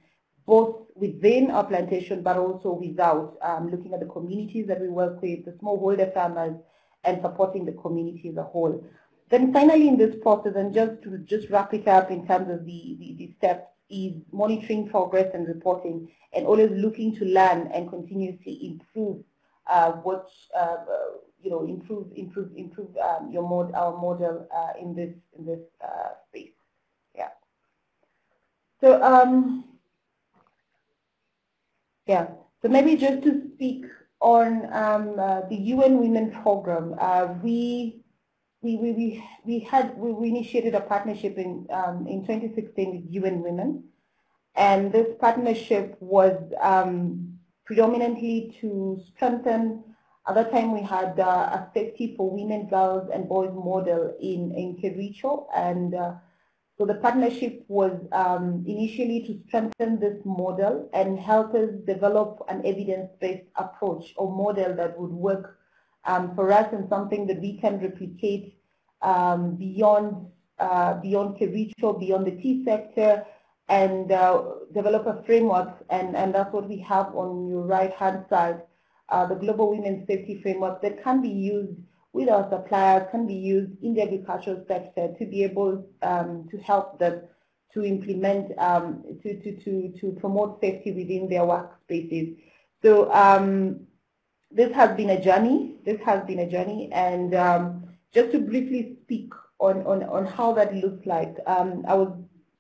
both within our plantation but also without, um, looking at the communities that we work with, the smallholder farmers, and supporting the community as a whole. Then finally in this process, and just to just wrap it up in terms of the, the, the steps, is monitoring progress and reporting, and always looking to learn and continuously improve uh, what uh, you know, improve, improve, improve um, your mod, our model uh, in this in this uh, space. Yeah. So um, yeah. So maybe just to speak on um, uh, the UN Women Program, uh, we we, we, we, had we, we initiated a partnership in um, in 2016 with UN Women, and this partnership was um, predominantly to strengthen. At that time, we had uh, a safety for women, girls, and boys model in in Kericho, and uh, so the partnership was um, initially to strengthen this model and help us develop an evidence-based approach or model that would work um, for us and something that we can replicate um, beyond uh, beyond Kericho, beyond the tea sector, and uh, develop a framework. And, and that's what we have on your right-hand side, uh, the Global Women's Safety Framework that can be used with our suppliers can be used in the agricultural sector to be able um, to help them to implement, um, to, to, to, to promote safety within their workspaces. So um, this has been a journey. This has been a journey. And um, just to briefly speak on, on, on how that looks like, um, I was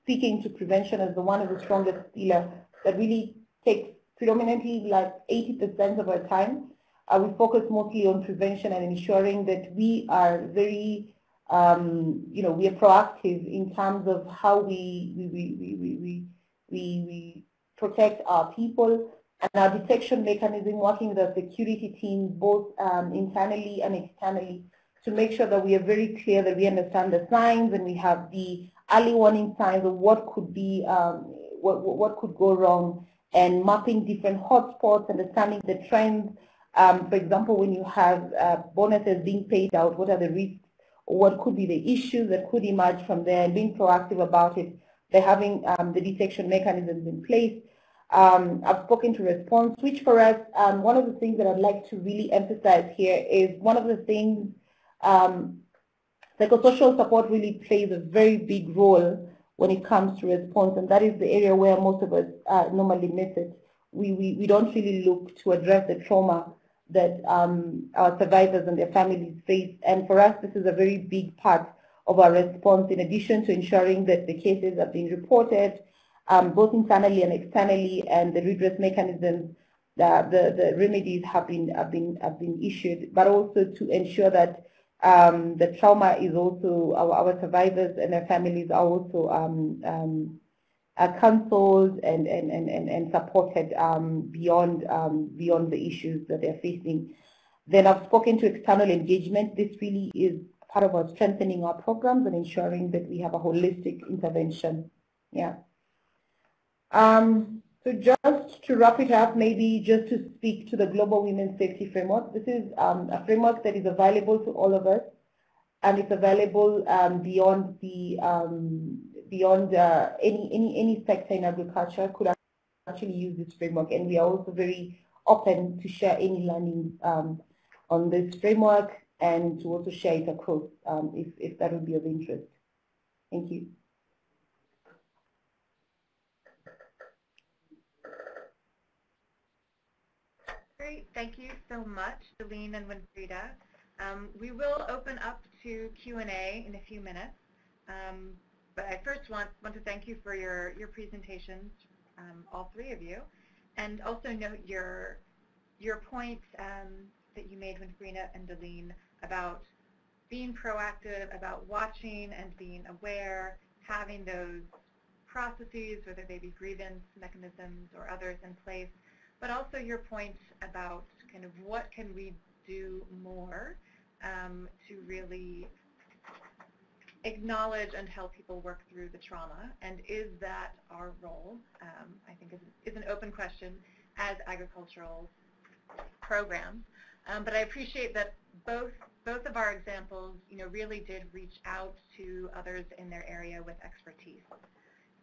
speaking to prevention as the one of the strongest pillar that really takes predominantly like 80% of our time uh, we focus mostly on prevention and ensuring that we are very, um, you know, we are proactive in terms of how we we we we we, we, we protect our people. And our detection mechanism, working with the security team both um, internally and externally to make sure that we are very clear that we understand the signs and we have the early warning signs of what could be, um, what, what could go wrong and mapping different hotspots, understanding the trends, um, for example, when you have uh, bonuses being paid out, what are the risks what could be the issues that could emerge from there and being proactive about it by having um, the detection mechanisms in place. Um, I've spoken to response, which for us, um, one of the things that I'd like to really emphasize here is one of the things um, psychosocial support really plays a very big role when it comes to response, and that is the area where most of us uh, normally miss it. We, we, we don't really look to address the trauma that um, our survivors and their families face. And for us, this is a very big part of our response in addition to ensuring that the cases are being reported um, both internally and externally and the redress mechanisms, the, the, the remedies have been, have, been, have been issued, but also to ensure that um, the trauma is also, our, our survivors and their families are also are counseled and, and, and, and, supported um, beyond, um, beyond the issues that they're facing. Then I've spoken to external engagement. This really is part of our strengthening our programs and ensuring that we have a holistic intervention. Yeah. Um, so just to wrap it up, maybe just to speak to the Global Women's Safety Framework. This is um, a framework that is available to all of us and it's available um, beyond the um, beyond uh, any any any sector in agriculture could actually use this framework, and we are also very open to share any learning um, on this framework and to also share it across um, if if that would be of interest. Thank you. Great, thank you so much, Celine and Winfrida. Um, we will open up to Q&A in a few minutes. Um, but I first want, want to thank you for your, your presentations, um, all three of you, and also note your, your point um, that you made, with Winfrida and Deline, about being proactive, about watching and being aware, having those processes, whether they be grievance mechanisms or others in place, but also your point about kind of what can we do more um, to really acknowledge and help people work through the trauma, and is that our role? Um, I think is, is an open question as agricultural programs. Um, but I appreciate that both both of our examples, you know, really did reach out to others in their area with expertise.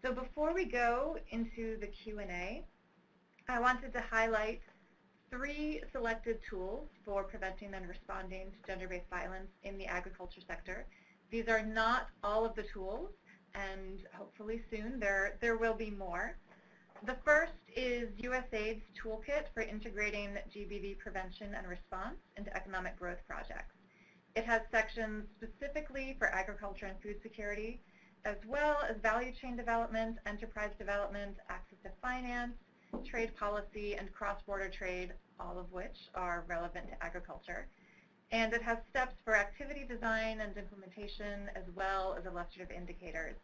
So before we go into the Q&A, I wanted to highlight three selected tools for preventing and responding to gender-based violence in the agriculture sector. These are not all of the tools, and hopefully soon there, there will be more. The first is USAID's toolkit for integrating GBV prevention and response into economic growth projects. It has sections specifically for agriculture and food security, as well as value chain development, enterprise development, access to finance, trade policy, and cross-border trade, all of which are relevant to agriculture. And it has steps for activity design and implementation, as well as illustrative indicators.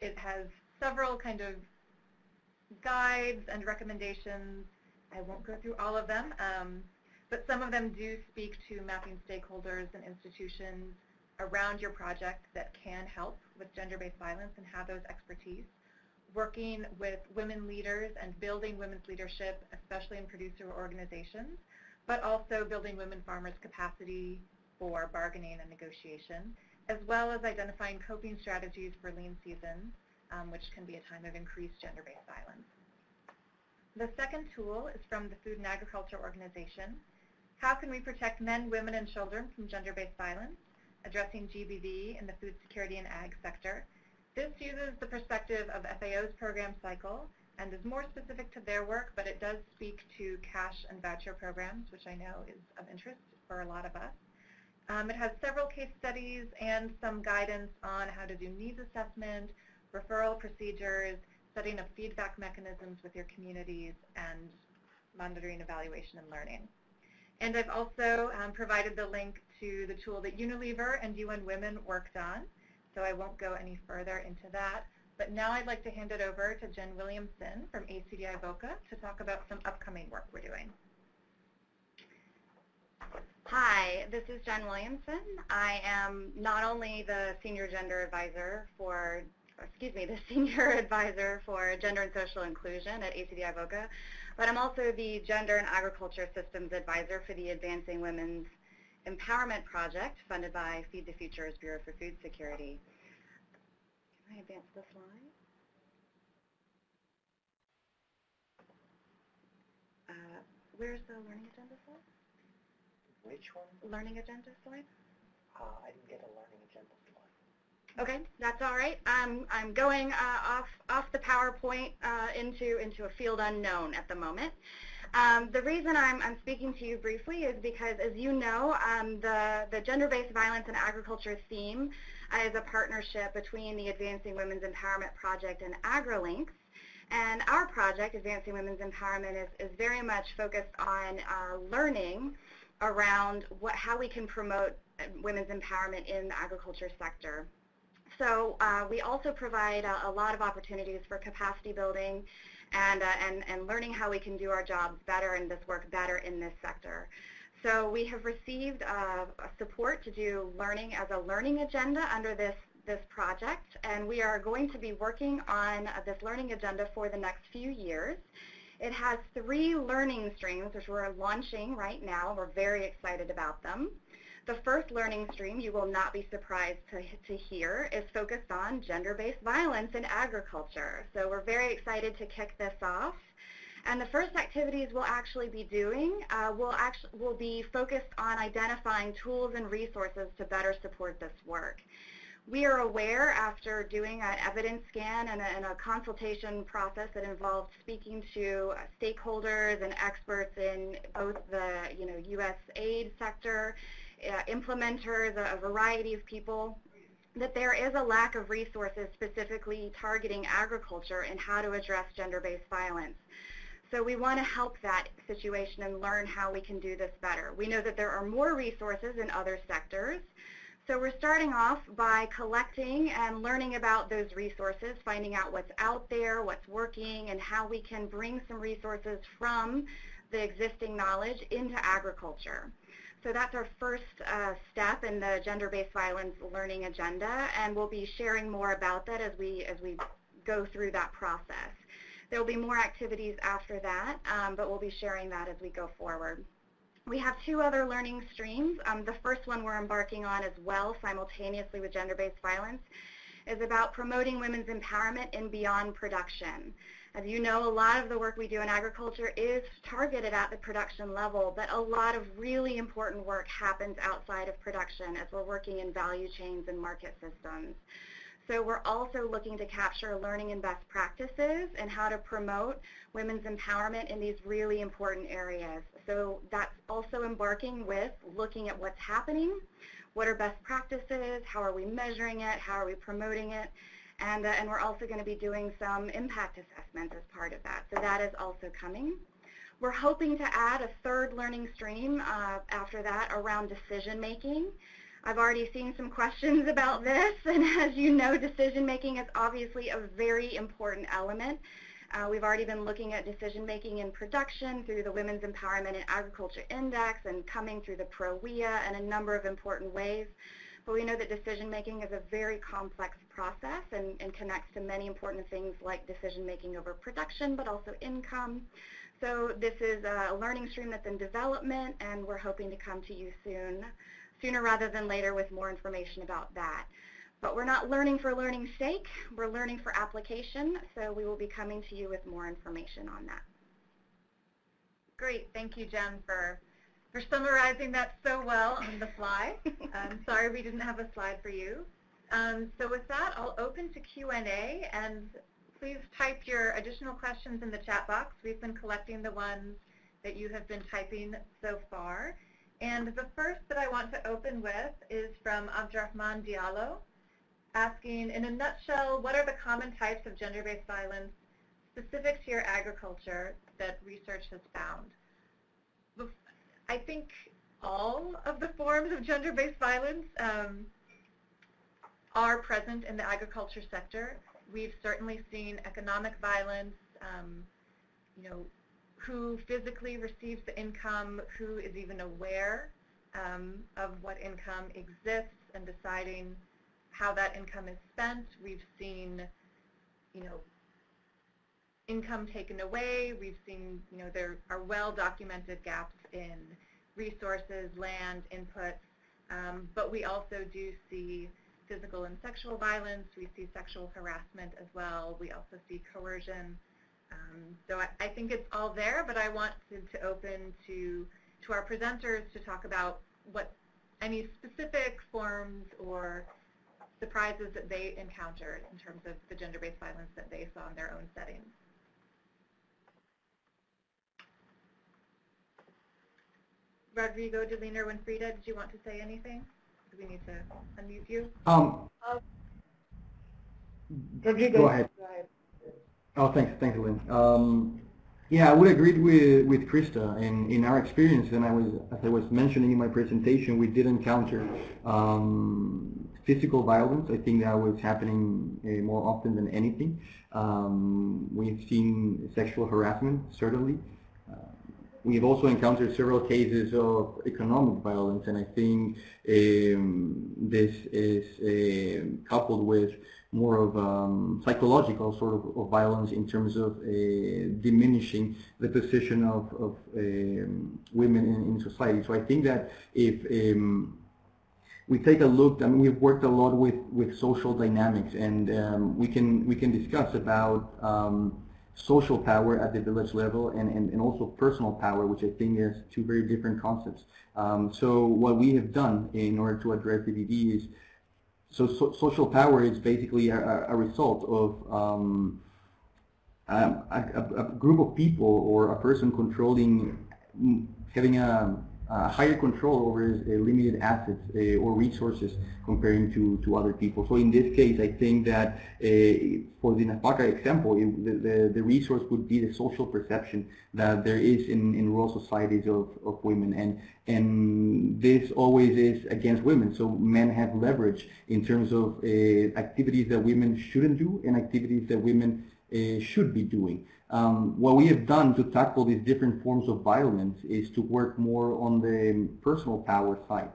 It has several kind of guides and recommendations. I won't go through all of them, um, but some of them do speak to mapping stakeholders and institutions around your project that can help with gender-based violence and have those expertise. Working with women leaders and building women's leadership, especially in producer organizations, but also building women farmers' capacity for bargaining and negotiation, as well as identifying coping strategies for lean seasons, um, which can be a time of increased gender-based violence. The second tool is from the Food and Agriculture Organization. How can we protect men, women, and children from gender-based violence? Addressing GBV in the food security and ag sector. This uses the perspective of FAO's program cycle and is more specific to their work, but it does speak to cash and voucher programs, which I know is of interest for a lot of us. Um, it has several case studies and some guidance on how to do needs assessment, referral procedures, setting up feedback mechanisms with your communities, and monitoring, evaluation, and learning. And I've also um, provided the link to the tool that Unilever and UN Women worked on, so I won't go any further into that. But now I'd like to hand it over to Jen Williamson from ACDI VOCA to talk about some upcoming work we're doing. Hi, this is Jen Williamson. I am not only the Senior Gender Advisor for excuse me, the Senior Advisor for Gender and Social Inclusion at ACDI VOCA, but I'm also the Gender and Agriculture Systems Advisor for the Advancing Women's Empowerment Project funded by Feed the Future's Bureau for Food Security. I advance the slide? Uh, where's the learning agenda slide? Which one? Learning agenda slide? Uh, I didn't get a learning agenda slide. Okay, that's all right. I'm I'm going uh, off off the PowerPoint uh, into into a field unknown at the moment. Um, the reason I'm, I'm speaking to you briefly is because, as you know, um, the, the gender-based violence in agriculture theme is a partnership between the Advancing Women's Empowerment Project and AgriLinks. And our project, Advancing Women's Empowerment, is, is very much focused on uh, learning around what, how we can promote women's empowerment in the agriculture sector. So uh, we also provide a, a, lot of opportunities for capacity building and, uh, and, and learning how we can do our jobs better and this work better in this sector. So we have received uh, support to do learning as a learning agenda under this, this project, and we are going to be working on this learning agenda for the next few years. It has three learning streams, which we're launching right now. We're very excited about them. The first learning stream, you will not be surprised to, to hear, is focused on gender-based violence in agriculture. So we're very excited to kick this off. And the first activities we'll actually be doing uh, will, actually, will be focused on identifying tools and resources to better support this work. We are aware after doing an evidence scan and a, and a consultation process that involved speaking to uh, stakeholders and experts in both the you know, U.S. aid sector uh, implementers, a, a variety of people, that there is a lack of resources specifically targeting agriculture and how to address gender-based violence. So we want to help that situation and learn how we can do this better. We know that there are more resources in other sectors. So we're starting off by collecting and learning about those resources, finding out what's out there, what's working, and how we can bring some resources from the existing knowledge into agriculture. So that's our first uh, step in the gender-based violence learning agenda, and we'll be sharing more about that as we as we go through that process. There will be more activities after that, um, but we'll be sharing that as we go forward. We have two other learning streams. Um, the first one we're embarking on as well simultaneously with gender-based violence is about promoting women's empowerment in beyond production. As you know, a lot of the work we do in agriculture is targeted at the production level, but a lot of really important work happens outside of production as we're working in value chains and market systems. So we're also looking to capture learning and best practices and how to promote women's empowerment in these really important areas. So that's also embarking with looking at what's happening, what are best practices, how are we measuring it, how are we promoting it, and, uh, and we're also going to be doing some impact assessments as part of that. So that is also coming. We're hoping to add a third learning stream uh, after that around decision making. I've already seen some questions about this, and as you know, decision making is obviously a very important element. Uh, we've already been looking at decision making in production through the Women's Empowerment in Agriculture Index and coming through the pro-WEAI and a number of important ways. But we know that decision making is a very complex process and, and connects to many important things like decision making over production, but also income. So this is a learning stream that's in development, and we're hoping to come to you soon sooner rather than later with more information about that. But we're not learning for learning's sake. We're learning for application, so we will be coming to you with more information on that. Great. Thank you, Jen, for, for summarizing that so well on the fly. I'm sorry we didn't have a slide for you. Um, so with that, I'll open to Q&A, and please type your additional questions in the chat box. We've been collecting the ones that you have been typing so far. And the first that I want to open with is from Abdurrahman Diallo, asking, in a nutshell, what are the common types of gender-based violence specific to your agriculture that research has found? I think all of the forms of gender-based violence um, are present in the agriculture sector. We've certainly seen economic violence, um, you know, who physically receives the income, who is even aware um, of what income exists and deciding how that income is spent. We've seen, you know, income taken away. We've seen, you know, there are well-documented gaps in resources, land, inputs, um, but we also do see physical and sexual violence. We see sexual harassment as well. We also see coercion. Um, so I, I, think it's all there, but I want to, to open to, to our presenters to talk about what any specific forms or surprises that they encountered in terms of the gender-based violence that they saw in their own settings. Rodrigo, Delina, Winfrida, did you want to say anything? Do we need to unmute you? Um, Rodrigo, go ahead. Go ahead. Oh, thanks, thanks, Lynn. Um, yeah, I would agree with with Krista. In in our experience, and I was as I was mentioning in my presentation, we did encounter um, physical violence. I think that was happening uh, more often than anything. Um, we've seen sexual harassment, certainly. Uh, we've also encountered several cases of economic violence, and I think um, this is uh, coupled with more of um, psychological sort of, of, violence in terms of uh, diminishing the position of, of um, women in, in, society. So I think that if um, we take a look, I mean, we've worked a lot with, with social dynamics and um, we can we can discuss about um, social power at the village level and, and, and also personal power, which I think is two very different concepts. Um, so what we have done in order to address GBV is so, so, social power is basically a, a result of um, a, a, a, group of people or a person controlling, having a, higher control over limited assets uh, or resources comparing to, to other people. So in this case, I think that uh, for the NAFAKA example, it, the, the, the, resource would be the social perception that there is in, in rural societies of, of women. And, and this always is against women. So men have leverage in terms of uh, activities that women shouldn't do and activities that women uh, should be doing. Um, what we have done to tackle these different forms of violence is to work more on the personal power side.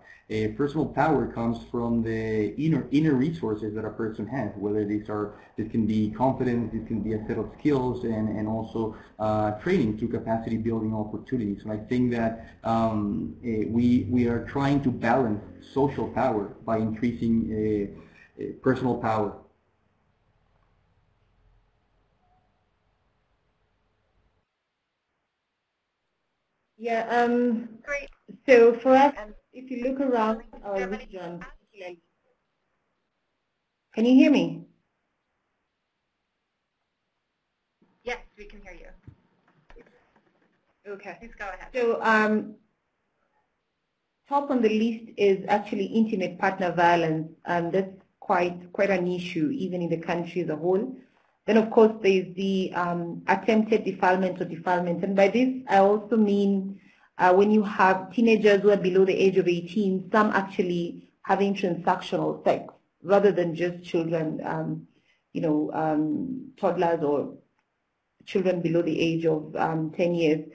Personal power comes from the inner inner resources that a person has, whether these are this can be confidence, this can be a set of skills, and and also uh, training to capacity building opportunities. And I think that um, uh, we we are trying to balance social power by increasing uh, uh, personal power. Yeah, um, Great. so for us, if you look around our region, can you hear me? Yes, we can hear you. Okay. Please go ahead. So um, top on the list is actually intimate partner violence, and that's quite quite an issue even in the country as a whole. Then of course there's the um, attempted defilement or defilement, and by this I also mean uh, when you have teenagers who are below the age of 18, some actually having transactional sex rather than just children, um, you know, um, toddlers or children below the age of um, 10 years.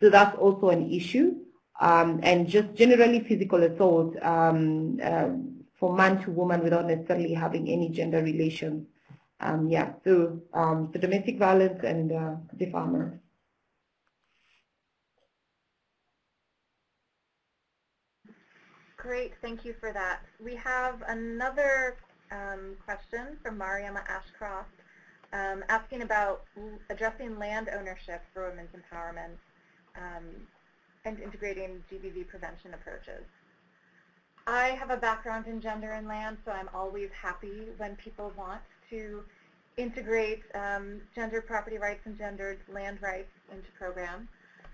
So that's also an issue. Um, and just generally physical assault um, um, for man to woman without necessarily having any gender relations. Um, yeah, so, um, domestic violence and uh, defilement. Great, thank you for that. We have another um, question from Mariama Ashcroft um, asking about addressing land ownership for women's empowerment um, and integrating GBV prevention approaches. I have a background in gender and land, so I'm always happy when people want to integrate um, gender property rights and gendered land rights into programs.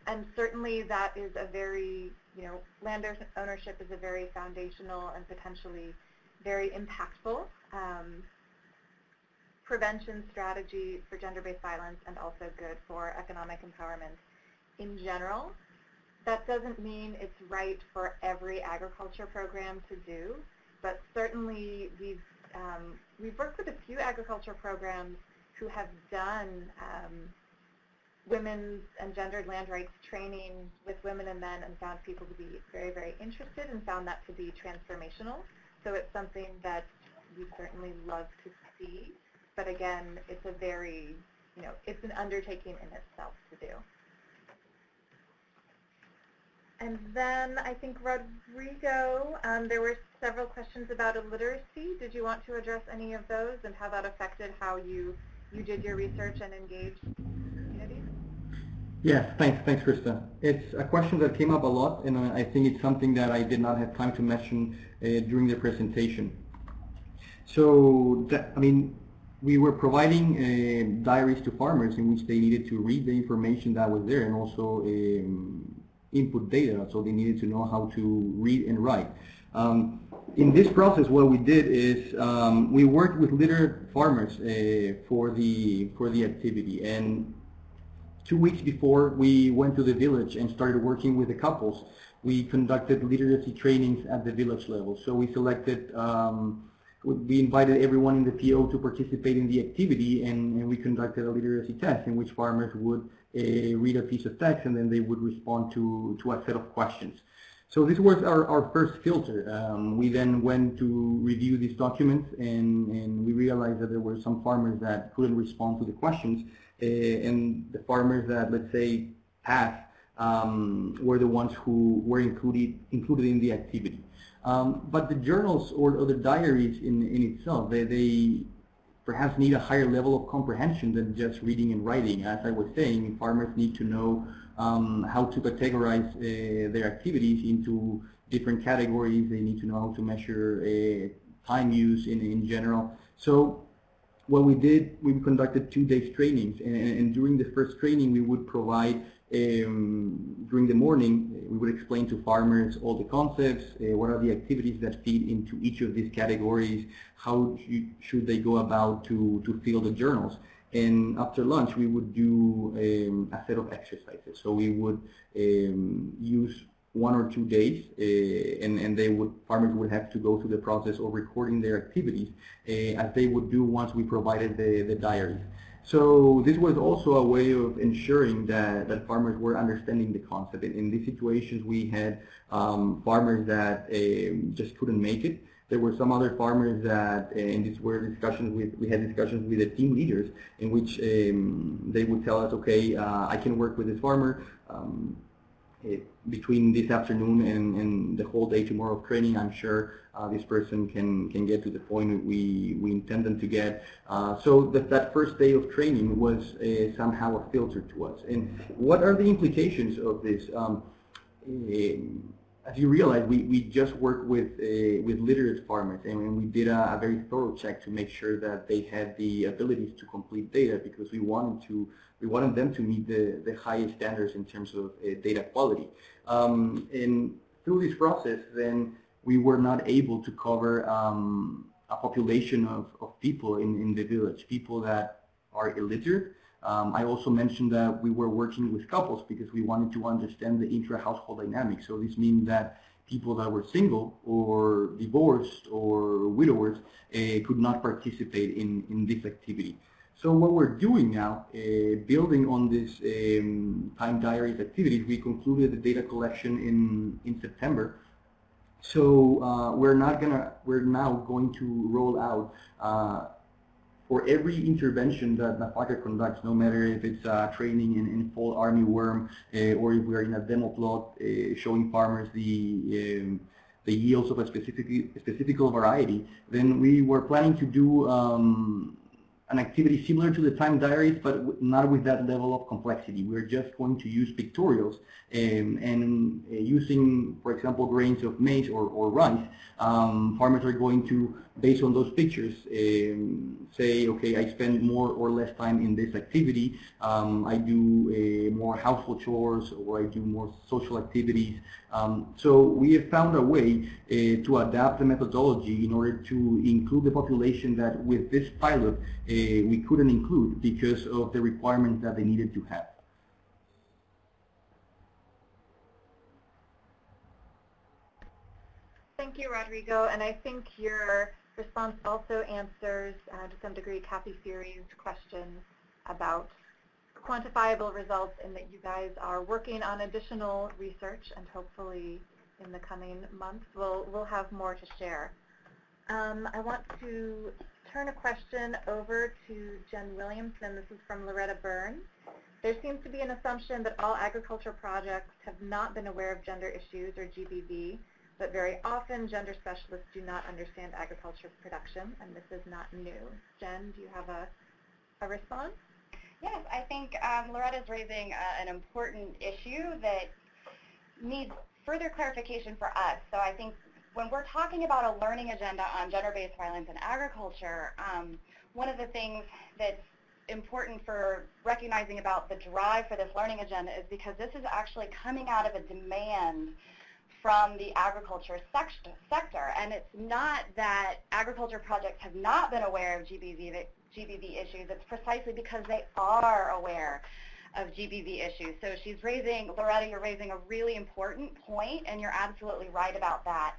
And certainly that is a very, you know, land ownership is a very foundational and potentially very impactful um, prevention strategy for gender-based violence and also good for economic empowerment in general. That doesn't mean it's right for every agriculture program to do, but certainly we've, um, we've worked with a few agriculture programs who have done um, women's and gendered land rights training with women and men and found people to be very, very interested and found that to be transformational. So it's something that we certainly love to see. But again, it's a very, you know, it's an undertaking in itself to do. And then I think Rodrigo, um, there were several questions about illiteracy. Did you want to address any of those and how that affected how you, you did your research and engaged communities? Yes, thanks, thanks, Krista. It's a question that came up a lot, and I think it's something that I did not have time to mention uh, during the presentation. So, that, I mean, we were providing uh, diaries to farmers in which they needed to read the information that was there and also um, input data, so they needed to know how to read and write. Um, in this process, what we did is um, we worked with literate farmers uh, for the for the activity, and two weeks before we went to the village and started working with the couples, we conducted literacy trainings at the village level. So we selected, um, we invited everyone in the PO to participate in the activity and, and we conducted a literacy test in which farmers would read a piece of text and then they would respond to, to a set of questions. So this was our, our first filter. Um, we then went to review these documents and, and we realized that there were some farmers that couldn't respond to the questions uh, and the farmers that, let's say, passed um, were the ones who were included, included in the activity. Um, but the journals or, or the diaries in, in itself, they, they perhaps need a higher level of comprehension than just reading and writing. As I was saying, farmers need to know um, how to categorize uh, their activities into different categories. They need to know how to measure uh, time use in, in general. So what we did, we conducted two days trainings, and, and during the first training, we would provide um, during the morning, we would explain to farmers all the concepts, uh, what are the activities that feed into each of these categories, how should they go about to, to fill the journals. And after lunch, we would do um, a set of exercises. So we would um, use one or two days, uh, and, and they would farmers would have to go through the process of recording their activities uh, as they would do once we provided the, the diaries. So this was also a way of ensuring that, that farmers were understanding the concept. In, in these situations, we had um, farmers that um, just couldn't make it. There were some other farmers that, uh, in these were discussions with, we had discussions with the team leaders in which um, they would tell us, okay, uh, I can work with this farmer. Um, it, between this afternoon and, and, the whole day tomorrow of training, I'm sure uh, this person can, can get to the point we, we intend them to get. Uh, so that, that first day of training was somehow a filter to us. And what are the implications of this? Um, as you realize, we, we just worked with uh, with literate farmers, and we did a, a, very thorough check to make sure that they had the abilities to complete data because we wanted to we wanted them to meet the, the highest standards in terms of uh, data quality. Um, and through this process, then we were not able to cover um, a population of, of people in, in the village, people that are illiterate. Um, I also mentioned that we were working with couples because we wanted to understand the intra-household dynamics. So this means that people that were single or divorced or widowers uh, could not participate in, in this activity. So what we're doing now, uh, building on this um, time diaries activities, we concluded the data collection in, in September. So uh, we're not gonna, we're now going to roll out uh, for every intervention that NAFAKA conducts, no matter if it's uh, training in, in fall armyworm uh, or if we're in a demo plot uh, showing farmers the um, the yields of a specific specific variety, then we were planning to do um, an activity similar to the time diaries, but not with that level of complexity. We're just going to use pictorials um, and uh, using, for example, grains of maize or, or rice, um, farmers are going to, based on those pictures, um, say, okay, I spend more or less time in this activity. Um, I do uh, more household chores or I do more social activities. Um, so we have found a way uh, to adapt the methodology in order to include the population that with this pilot uh, we couldn't include because of the requirements that they needed to have. Thank you, Rodrigo. And I think your response also answers, uh, to some degree, Kathy Fury's question about quantifiable results and that you guys are working on additional research and hopefully in the coming months we'll, we'll have more to share. Um, I want to turn a question over to Jen Williamson. This is from Loretta Burns. There seems to be an assumption that all agriculture projects have not been aware of gender issues or GBV but very often gender specialists do not understand agriculture production, and this is not new. Jen, do you have a, a response? Yes, I think um, Loretta's raising uh, an important issue that needs further clarification for us. So I think when we're talking about a learning agenda on gender-based violence in agriculture, um, one of the things that's important for recognizing about the drive for this learning agenda is because this is actually coming out of a demand from the agriculture sector. And it's not that agriculture projects have not been aware of GBV, GBV issues. It's precisely because they are aware of GBV issues. So she's raising, Loretta, you're raising a really important point, and you're absolutely right about that.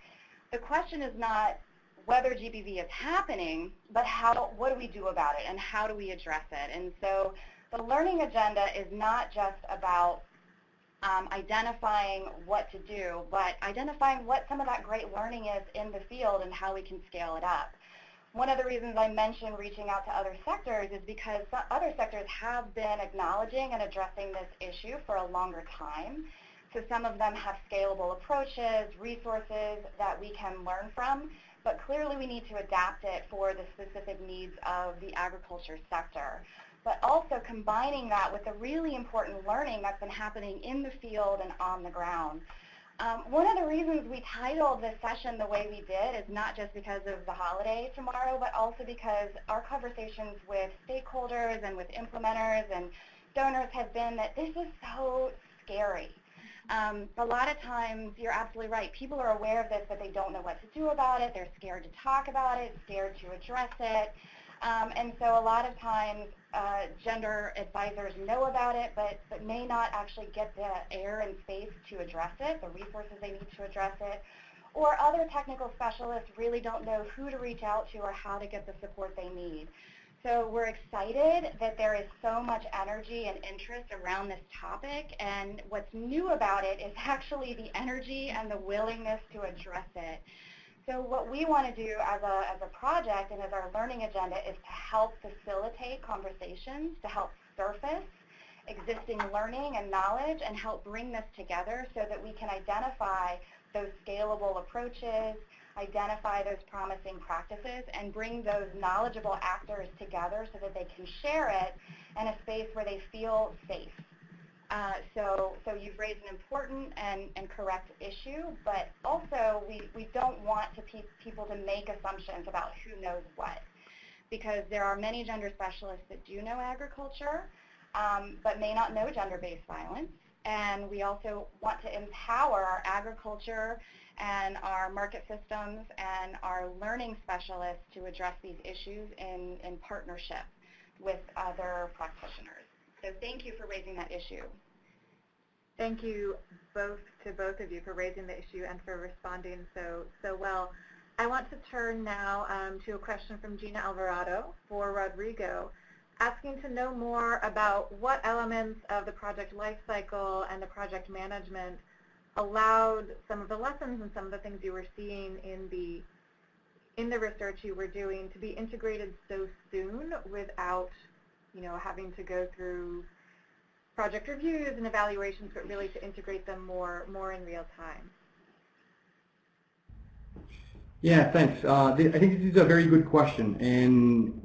The question is not whether GBV is happening, but how, what do we do about it, and how do we address it? And so the learning agenda is not just about um, identifying what to do, but identifying what some of that great learning is in the field and how we can scale it up. One of the reasons I mentioned reaching out to other sectors is because other sectors have been acknowledging and addressing this issue for a longer time. So some of them have scalable approaches, resources that we can learn from, but clearly we need to adapt it for the specific needs of the agriculture sector but also combining that with the really important learning that's been happening in the field and on the ground. Um, one of the reasons we titled this session the way we did is not just because of the holiday tomorrow, but also because our conversations with stakeholders and with implementers and donors have been that this is so scary. Um, a lot of times, you're absolutely right, people are aware of this, but they don't know what to do about it. They're scared to talk about it, scared to address it. Um, and so a lot of times uh, gender advisors know about it, but, but may not actually get the air and space to address it, the resources they need to address it. Or other technical specialists really don't know who to reach out to or how to get the support they need. So we're excited that there is so much energy and interest around this topic, and what's new about it is actually the energy and the willingness to address it. So what we want to do as a, as a project and as our learning agenda is to help facilitate conversations, to help surface existing learning and knowledge and help bring this together so that we can identify those scalable approaches, identify those promising practices, and bring those knowledgeable actors together so that they can share it in a space where they feel safe. Uh, so, so you've raised an important and, and correct issue, but also we, we don't want to pe people to make assumptions about who knows what, because there are many gender specialists that do know agriculture, um, but may not know gender-based violence. And we also want to empower our agriculture and our market systems and our learning specialists to address these issues in, in partnership with other practitioners. So thank you for raising that issue. Thank you both to both of you for raising the issue and for responding so so well. I want to turn now um, to a question from Gina Alvarado for Rodrigo, asking to know more about what elements of the project lifecycle and the project management allowed some of the lessons and some of the things you were seeing in the in the research you were doing to be integrated so soon without, you know, having to go through project reviews and evaluations, but really to integrate them more, more in real time. Yeah, thanks. Uh, I think this is a very good question. And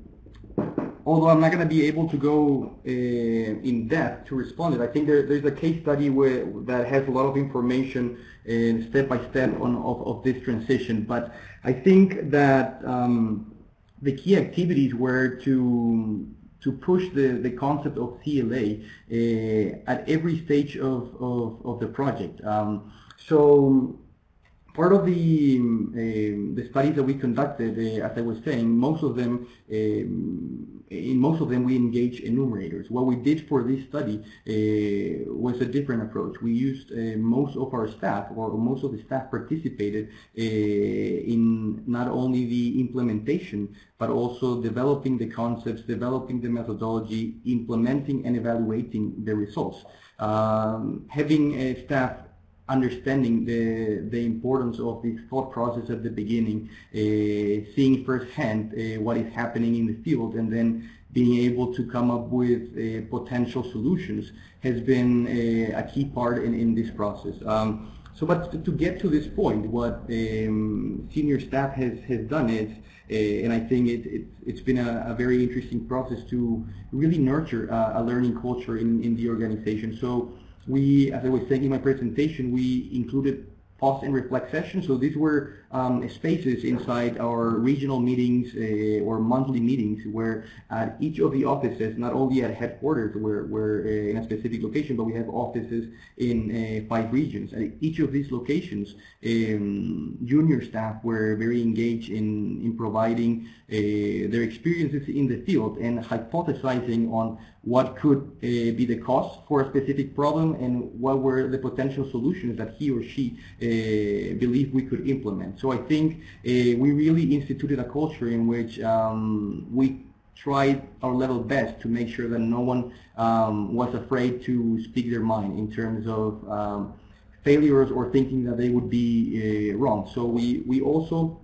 although I'm not going to be able to go uh, in depth to respond it, I think there, there's a case study where, that has a lot of information and step by step on of, of this transition. But I think that um, the key activities were to to push the, the concept of CLA uh, at every stage of, of, of the project. Um, so part of the um, the studies that we conducted, uh, as I was saying, most of them, um, in most of them, we engaged enumerators. What we did for this study uh, was a different approach. We used uh, most of our staff, or most of the staff participated in not only the implementation, but also developing the concepts, developing the methodology, implementing and evaluating the results. Um, having a staff understanding the, the importance of this thought process at the beginning, uh, seeing firsthand uh, what is happening in the field, and then being able to come up with uh, potential solutions has been uh, a key part in, in this process. Um, so, but to get to this point, what um, senior staff has, has done is, uh, and I think it, it, it's been a, a, very interesting process to really nurture a learning culture in, in the organization. So we, as I was saying in my presentation, we included pause and reflect sessions. So these were um, spaces inside our regional meetings uh, or monthly meetings where at each of the offices, not only at headquarters where we're uh, in a specific location, but we have offices in uh, five regions. At each of these locations, um, junior staff were very engaged in, in providing uh, their experiences in the field and hypothesizing on what could uh, be the cause for a specific problem and what were the potential solutions that he or she uh, believed we could implement. So I think uh, we really instituted a culture in which um, we tried our level best to make sure that no one um, was afraid to speak their mind in terms of um, failures or thinking that they would be uh, wrong. So we, we also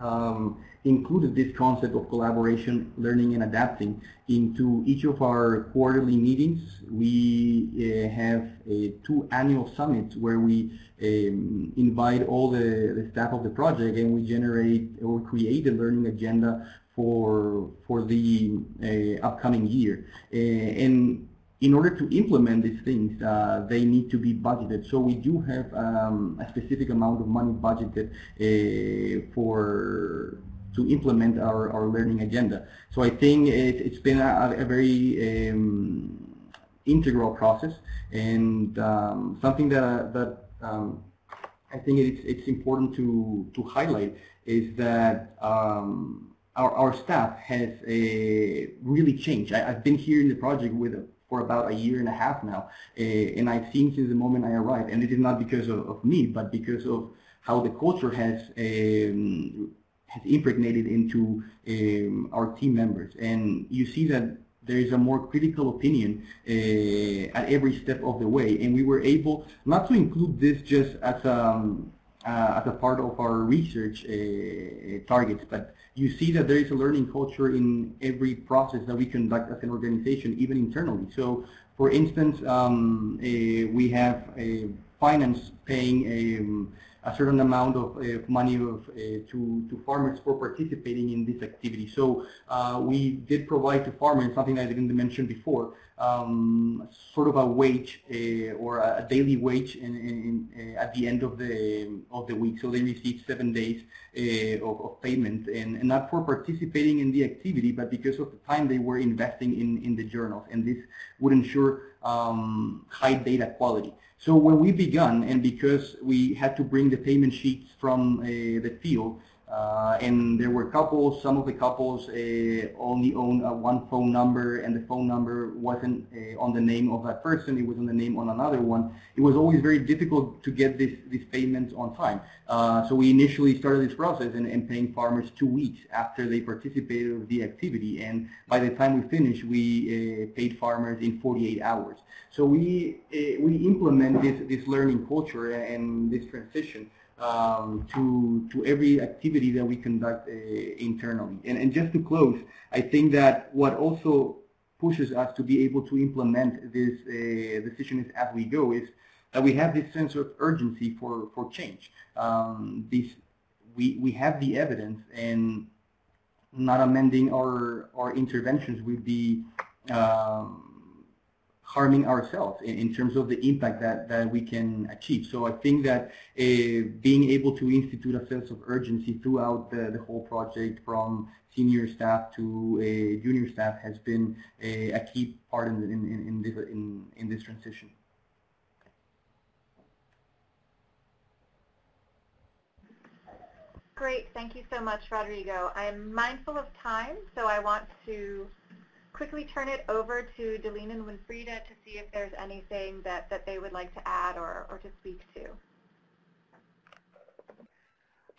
um, included this concept of collaboration, learning, and adapting into each of our quarterly meetings. We uh, have uh, two annual summits where we um, invite all the, the staff of the project and we generate or create a learning agenda for for the uh, upcoming year. Uh, and in order to implement these things, uh, they need to be budgeted. So we do have um, a specific amount of money budgeted uh, for to implement our, our learning agenda. So I think it, has been a, a very um, integral process and um, something that, that um, I think it's, it's important to, to highlight is that um, our, our staff has a really changed. I, have been here in the project with for about a year and a half now, uh, and I've seen since the moment I arrived, and it is not because of, of me, but because of how the culture has um, has impregnated into um, our team members. And you see that there is a more critical opinion uh, at every step of the way. And we were able not to include this just as a, um, uh, as a part of our research uh, targets, but you see that there is a learning culture in every process that we conduct as an organization, even internally. So, for instance, um, we have a finance paying a, certain amount of uh, money of, uh, to, to farmers for participating in this activity. So uh, we did provide to farmers something I didn't mention before, um, sort of a wage uh, or a daily wage in, in, in, at the end of the of the week. So they receive seven days of, of, payment, and, and, not for participating in the activity, but because of the time they were investing in in the journals, and this would ensure um, high data quality. So when we began, and because we had to bring the payment sheets from uh, the field, uh, and there were couples, some of the couples uh, only own uh, one phone number and the phone number wasn't uh, on the name of that person, it was on the name on another one. It was always very difficult to get this, these payments on time. So we initially started this process and, and, paying farmers two weeks after they participated in the activity. And by the time we finished, we paid farmers in 48 hours. So we, we implement this, this learning culture and this transition um, to to every activity that we conduct uh, internally. And, and just to close, I think that what also pushes us to be able to implement this uh, decision as we go is that we have this sense of urgency for for change. Um, this we we have the evidence and not amending our our interventions would be um, harming ourselves in, in, terms of the impact that, that we can achieve. So I think that uh, being able to institute a sense of urgency throughout the, the whole project from senior staff to uh, junior staff has been a, a key part in, in, in, this, in, in this transition. Great, thank you so much, Rodrigo. I'm mindful of time, so I want to quickly turn it over to Delene and Winfrida to see if there's anything that, that they would like to add or, or to speak to.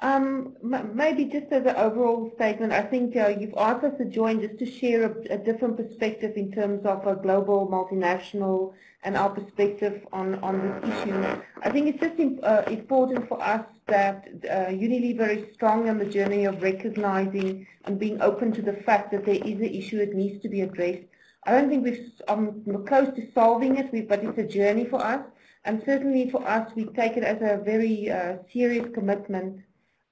Um, maybe just as an overall statement, I think uh, you've asked us to join just to share a, a, different perspective in terms of a global multinational and our perspective on, on this issue. I think it's just uh, important for us that uh, Unilever is strong on the journey of recognizing and being open to the fact that there is an issue that needs to be addressed. I don't think we're um, close to solving it, but it's a journey for us. And certainly for us, we take it as a very uh, serious commitment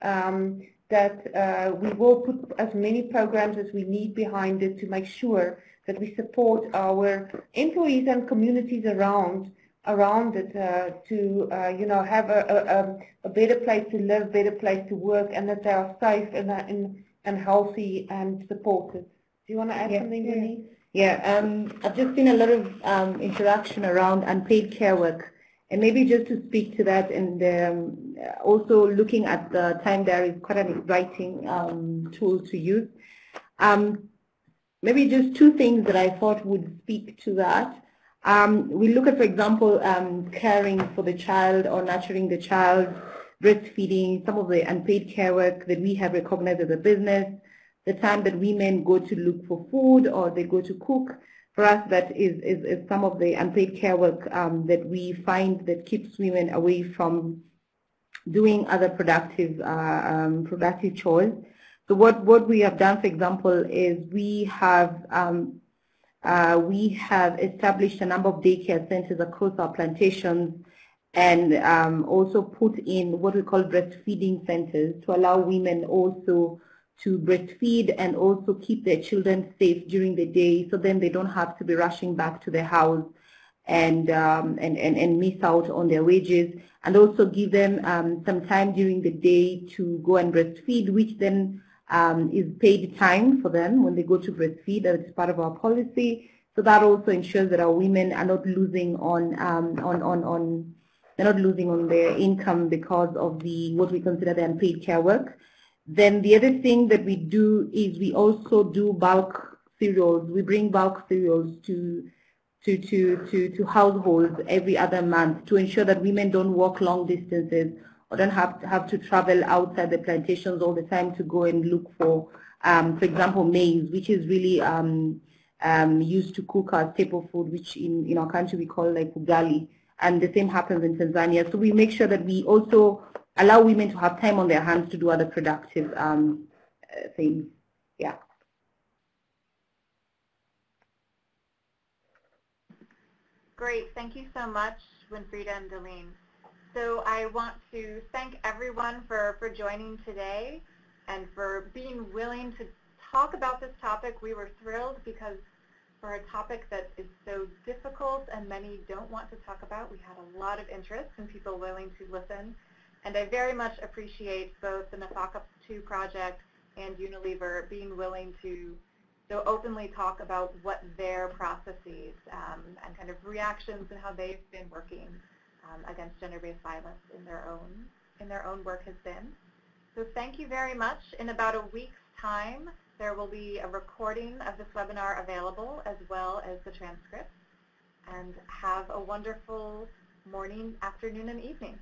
um, that uh, we will put as many programs as we need behind it to make sure that we support our employees and communities around around it uh, to uh, you know have a, a, a, better place to live, better place to work, and that they are safe and and, and healthy and supported. Do you want to add yeah. something, Denise? Yeah, um, I've just seen a lot of um, interaction around unpaid care work and maybe just to speak to that and um, also looking at the time diary is quite an exciting um, tool to use. Um, maybe just two things that I thought would speak to that. Um, we look at, for example, um, caring for the child or nurturing the child, breastfeeding, some of the unpaid care work that we have recognized as a business, the time that women go to look for food or they go to cook, for us that is, is, is some of the unpaid care work um, that we find that keeps women away from doing other productive uh, um, productive chores. So what, what we have done, for example, is we have um, uh, we have established a number of daycare centers across our plantations and um, also put in what we call breastfeeding centers to allow women also to breastfeed and also keep their children safe during the day so then they don't have to be rushing back to their house and, um, and, and, and miss out on their wages. And also give them um, some time during the day to go and breastfeed which then um, is paid time for them when they go to breastfeed. That is part of our policy. So that also ensures that our women are not losing on, um, on, on, on they're not losing on their income because of the what we consider the unpaid care work. Then the other thing that we do is we also do bulk cereals. We bring bulk cereals to to, to, to, to households every other month to ensure that women don't walk long distances or don't have to, have to travel outside the plantations all the time to go and look for, um, for example, maize, which is really um, um, used to cook our staple food, which in, in our country we call like ugali. And the same happens in Tanzania. So we make sure that we also allow women to have time on their hands to do other productive um, uh, things. Yeah. Great. Thank you so much, Winfrida and Delene. So I want to thank everyone for, for joining today and for being willing to talk about this topic. We were thrilled because for a topic that is so difficult and many don't want to talk about, we had a lot of interest and people willing to listen. And I very much appreciate both the Nafaka 2 project and Unilever being willing to so openly talk about what their processes um, and kind of reactions and how they've been working um, against gender-based violence in their own in their own work has been. So thank you very much. In about a week's time, there will be a recording of this webinar available as well as the transcript. And have a wonderful morning, afternoon, and evening.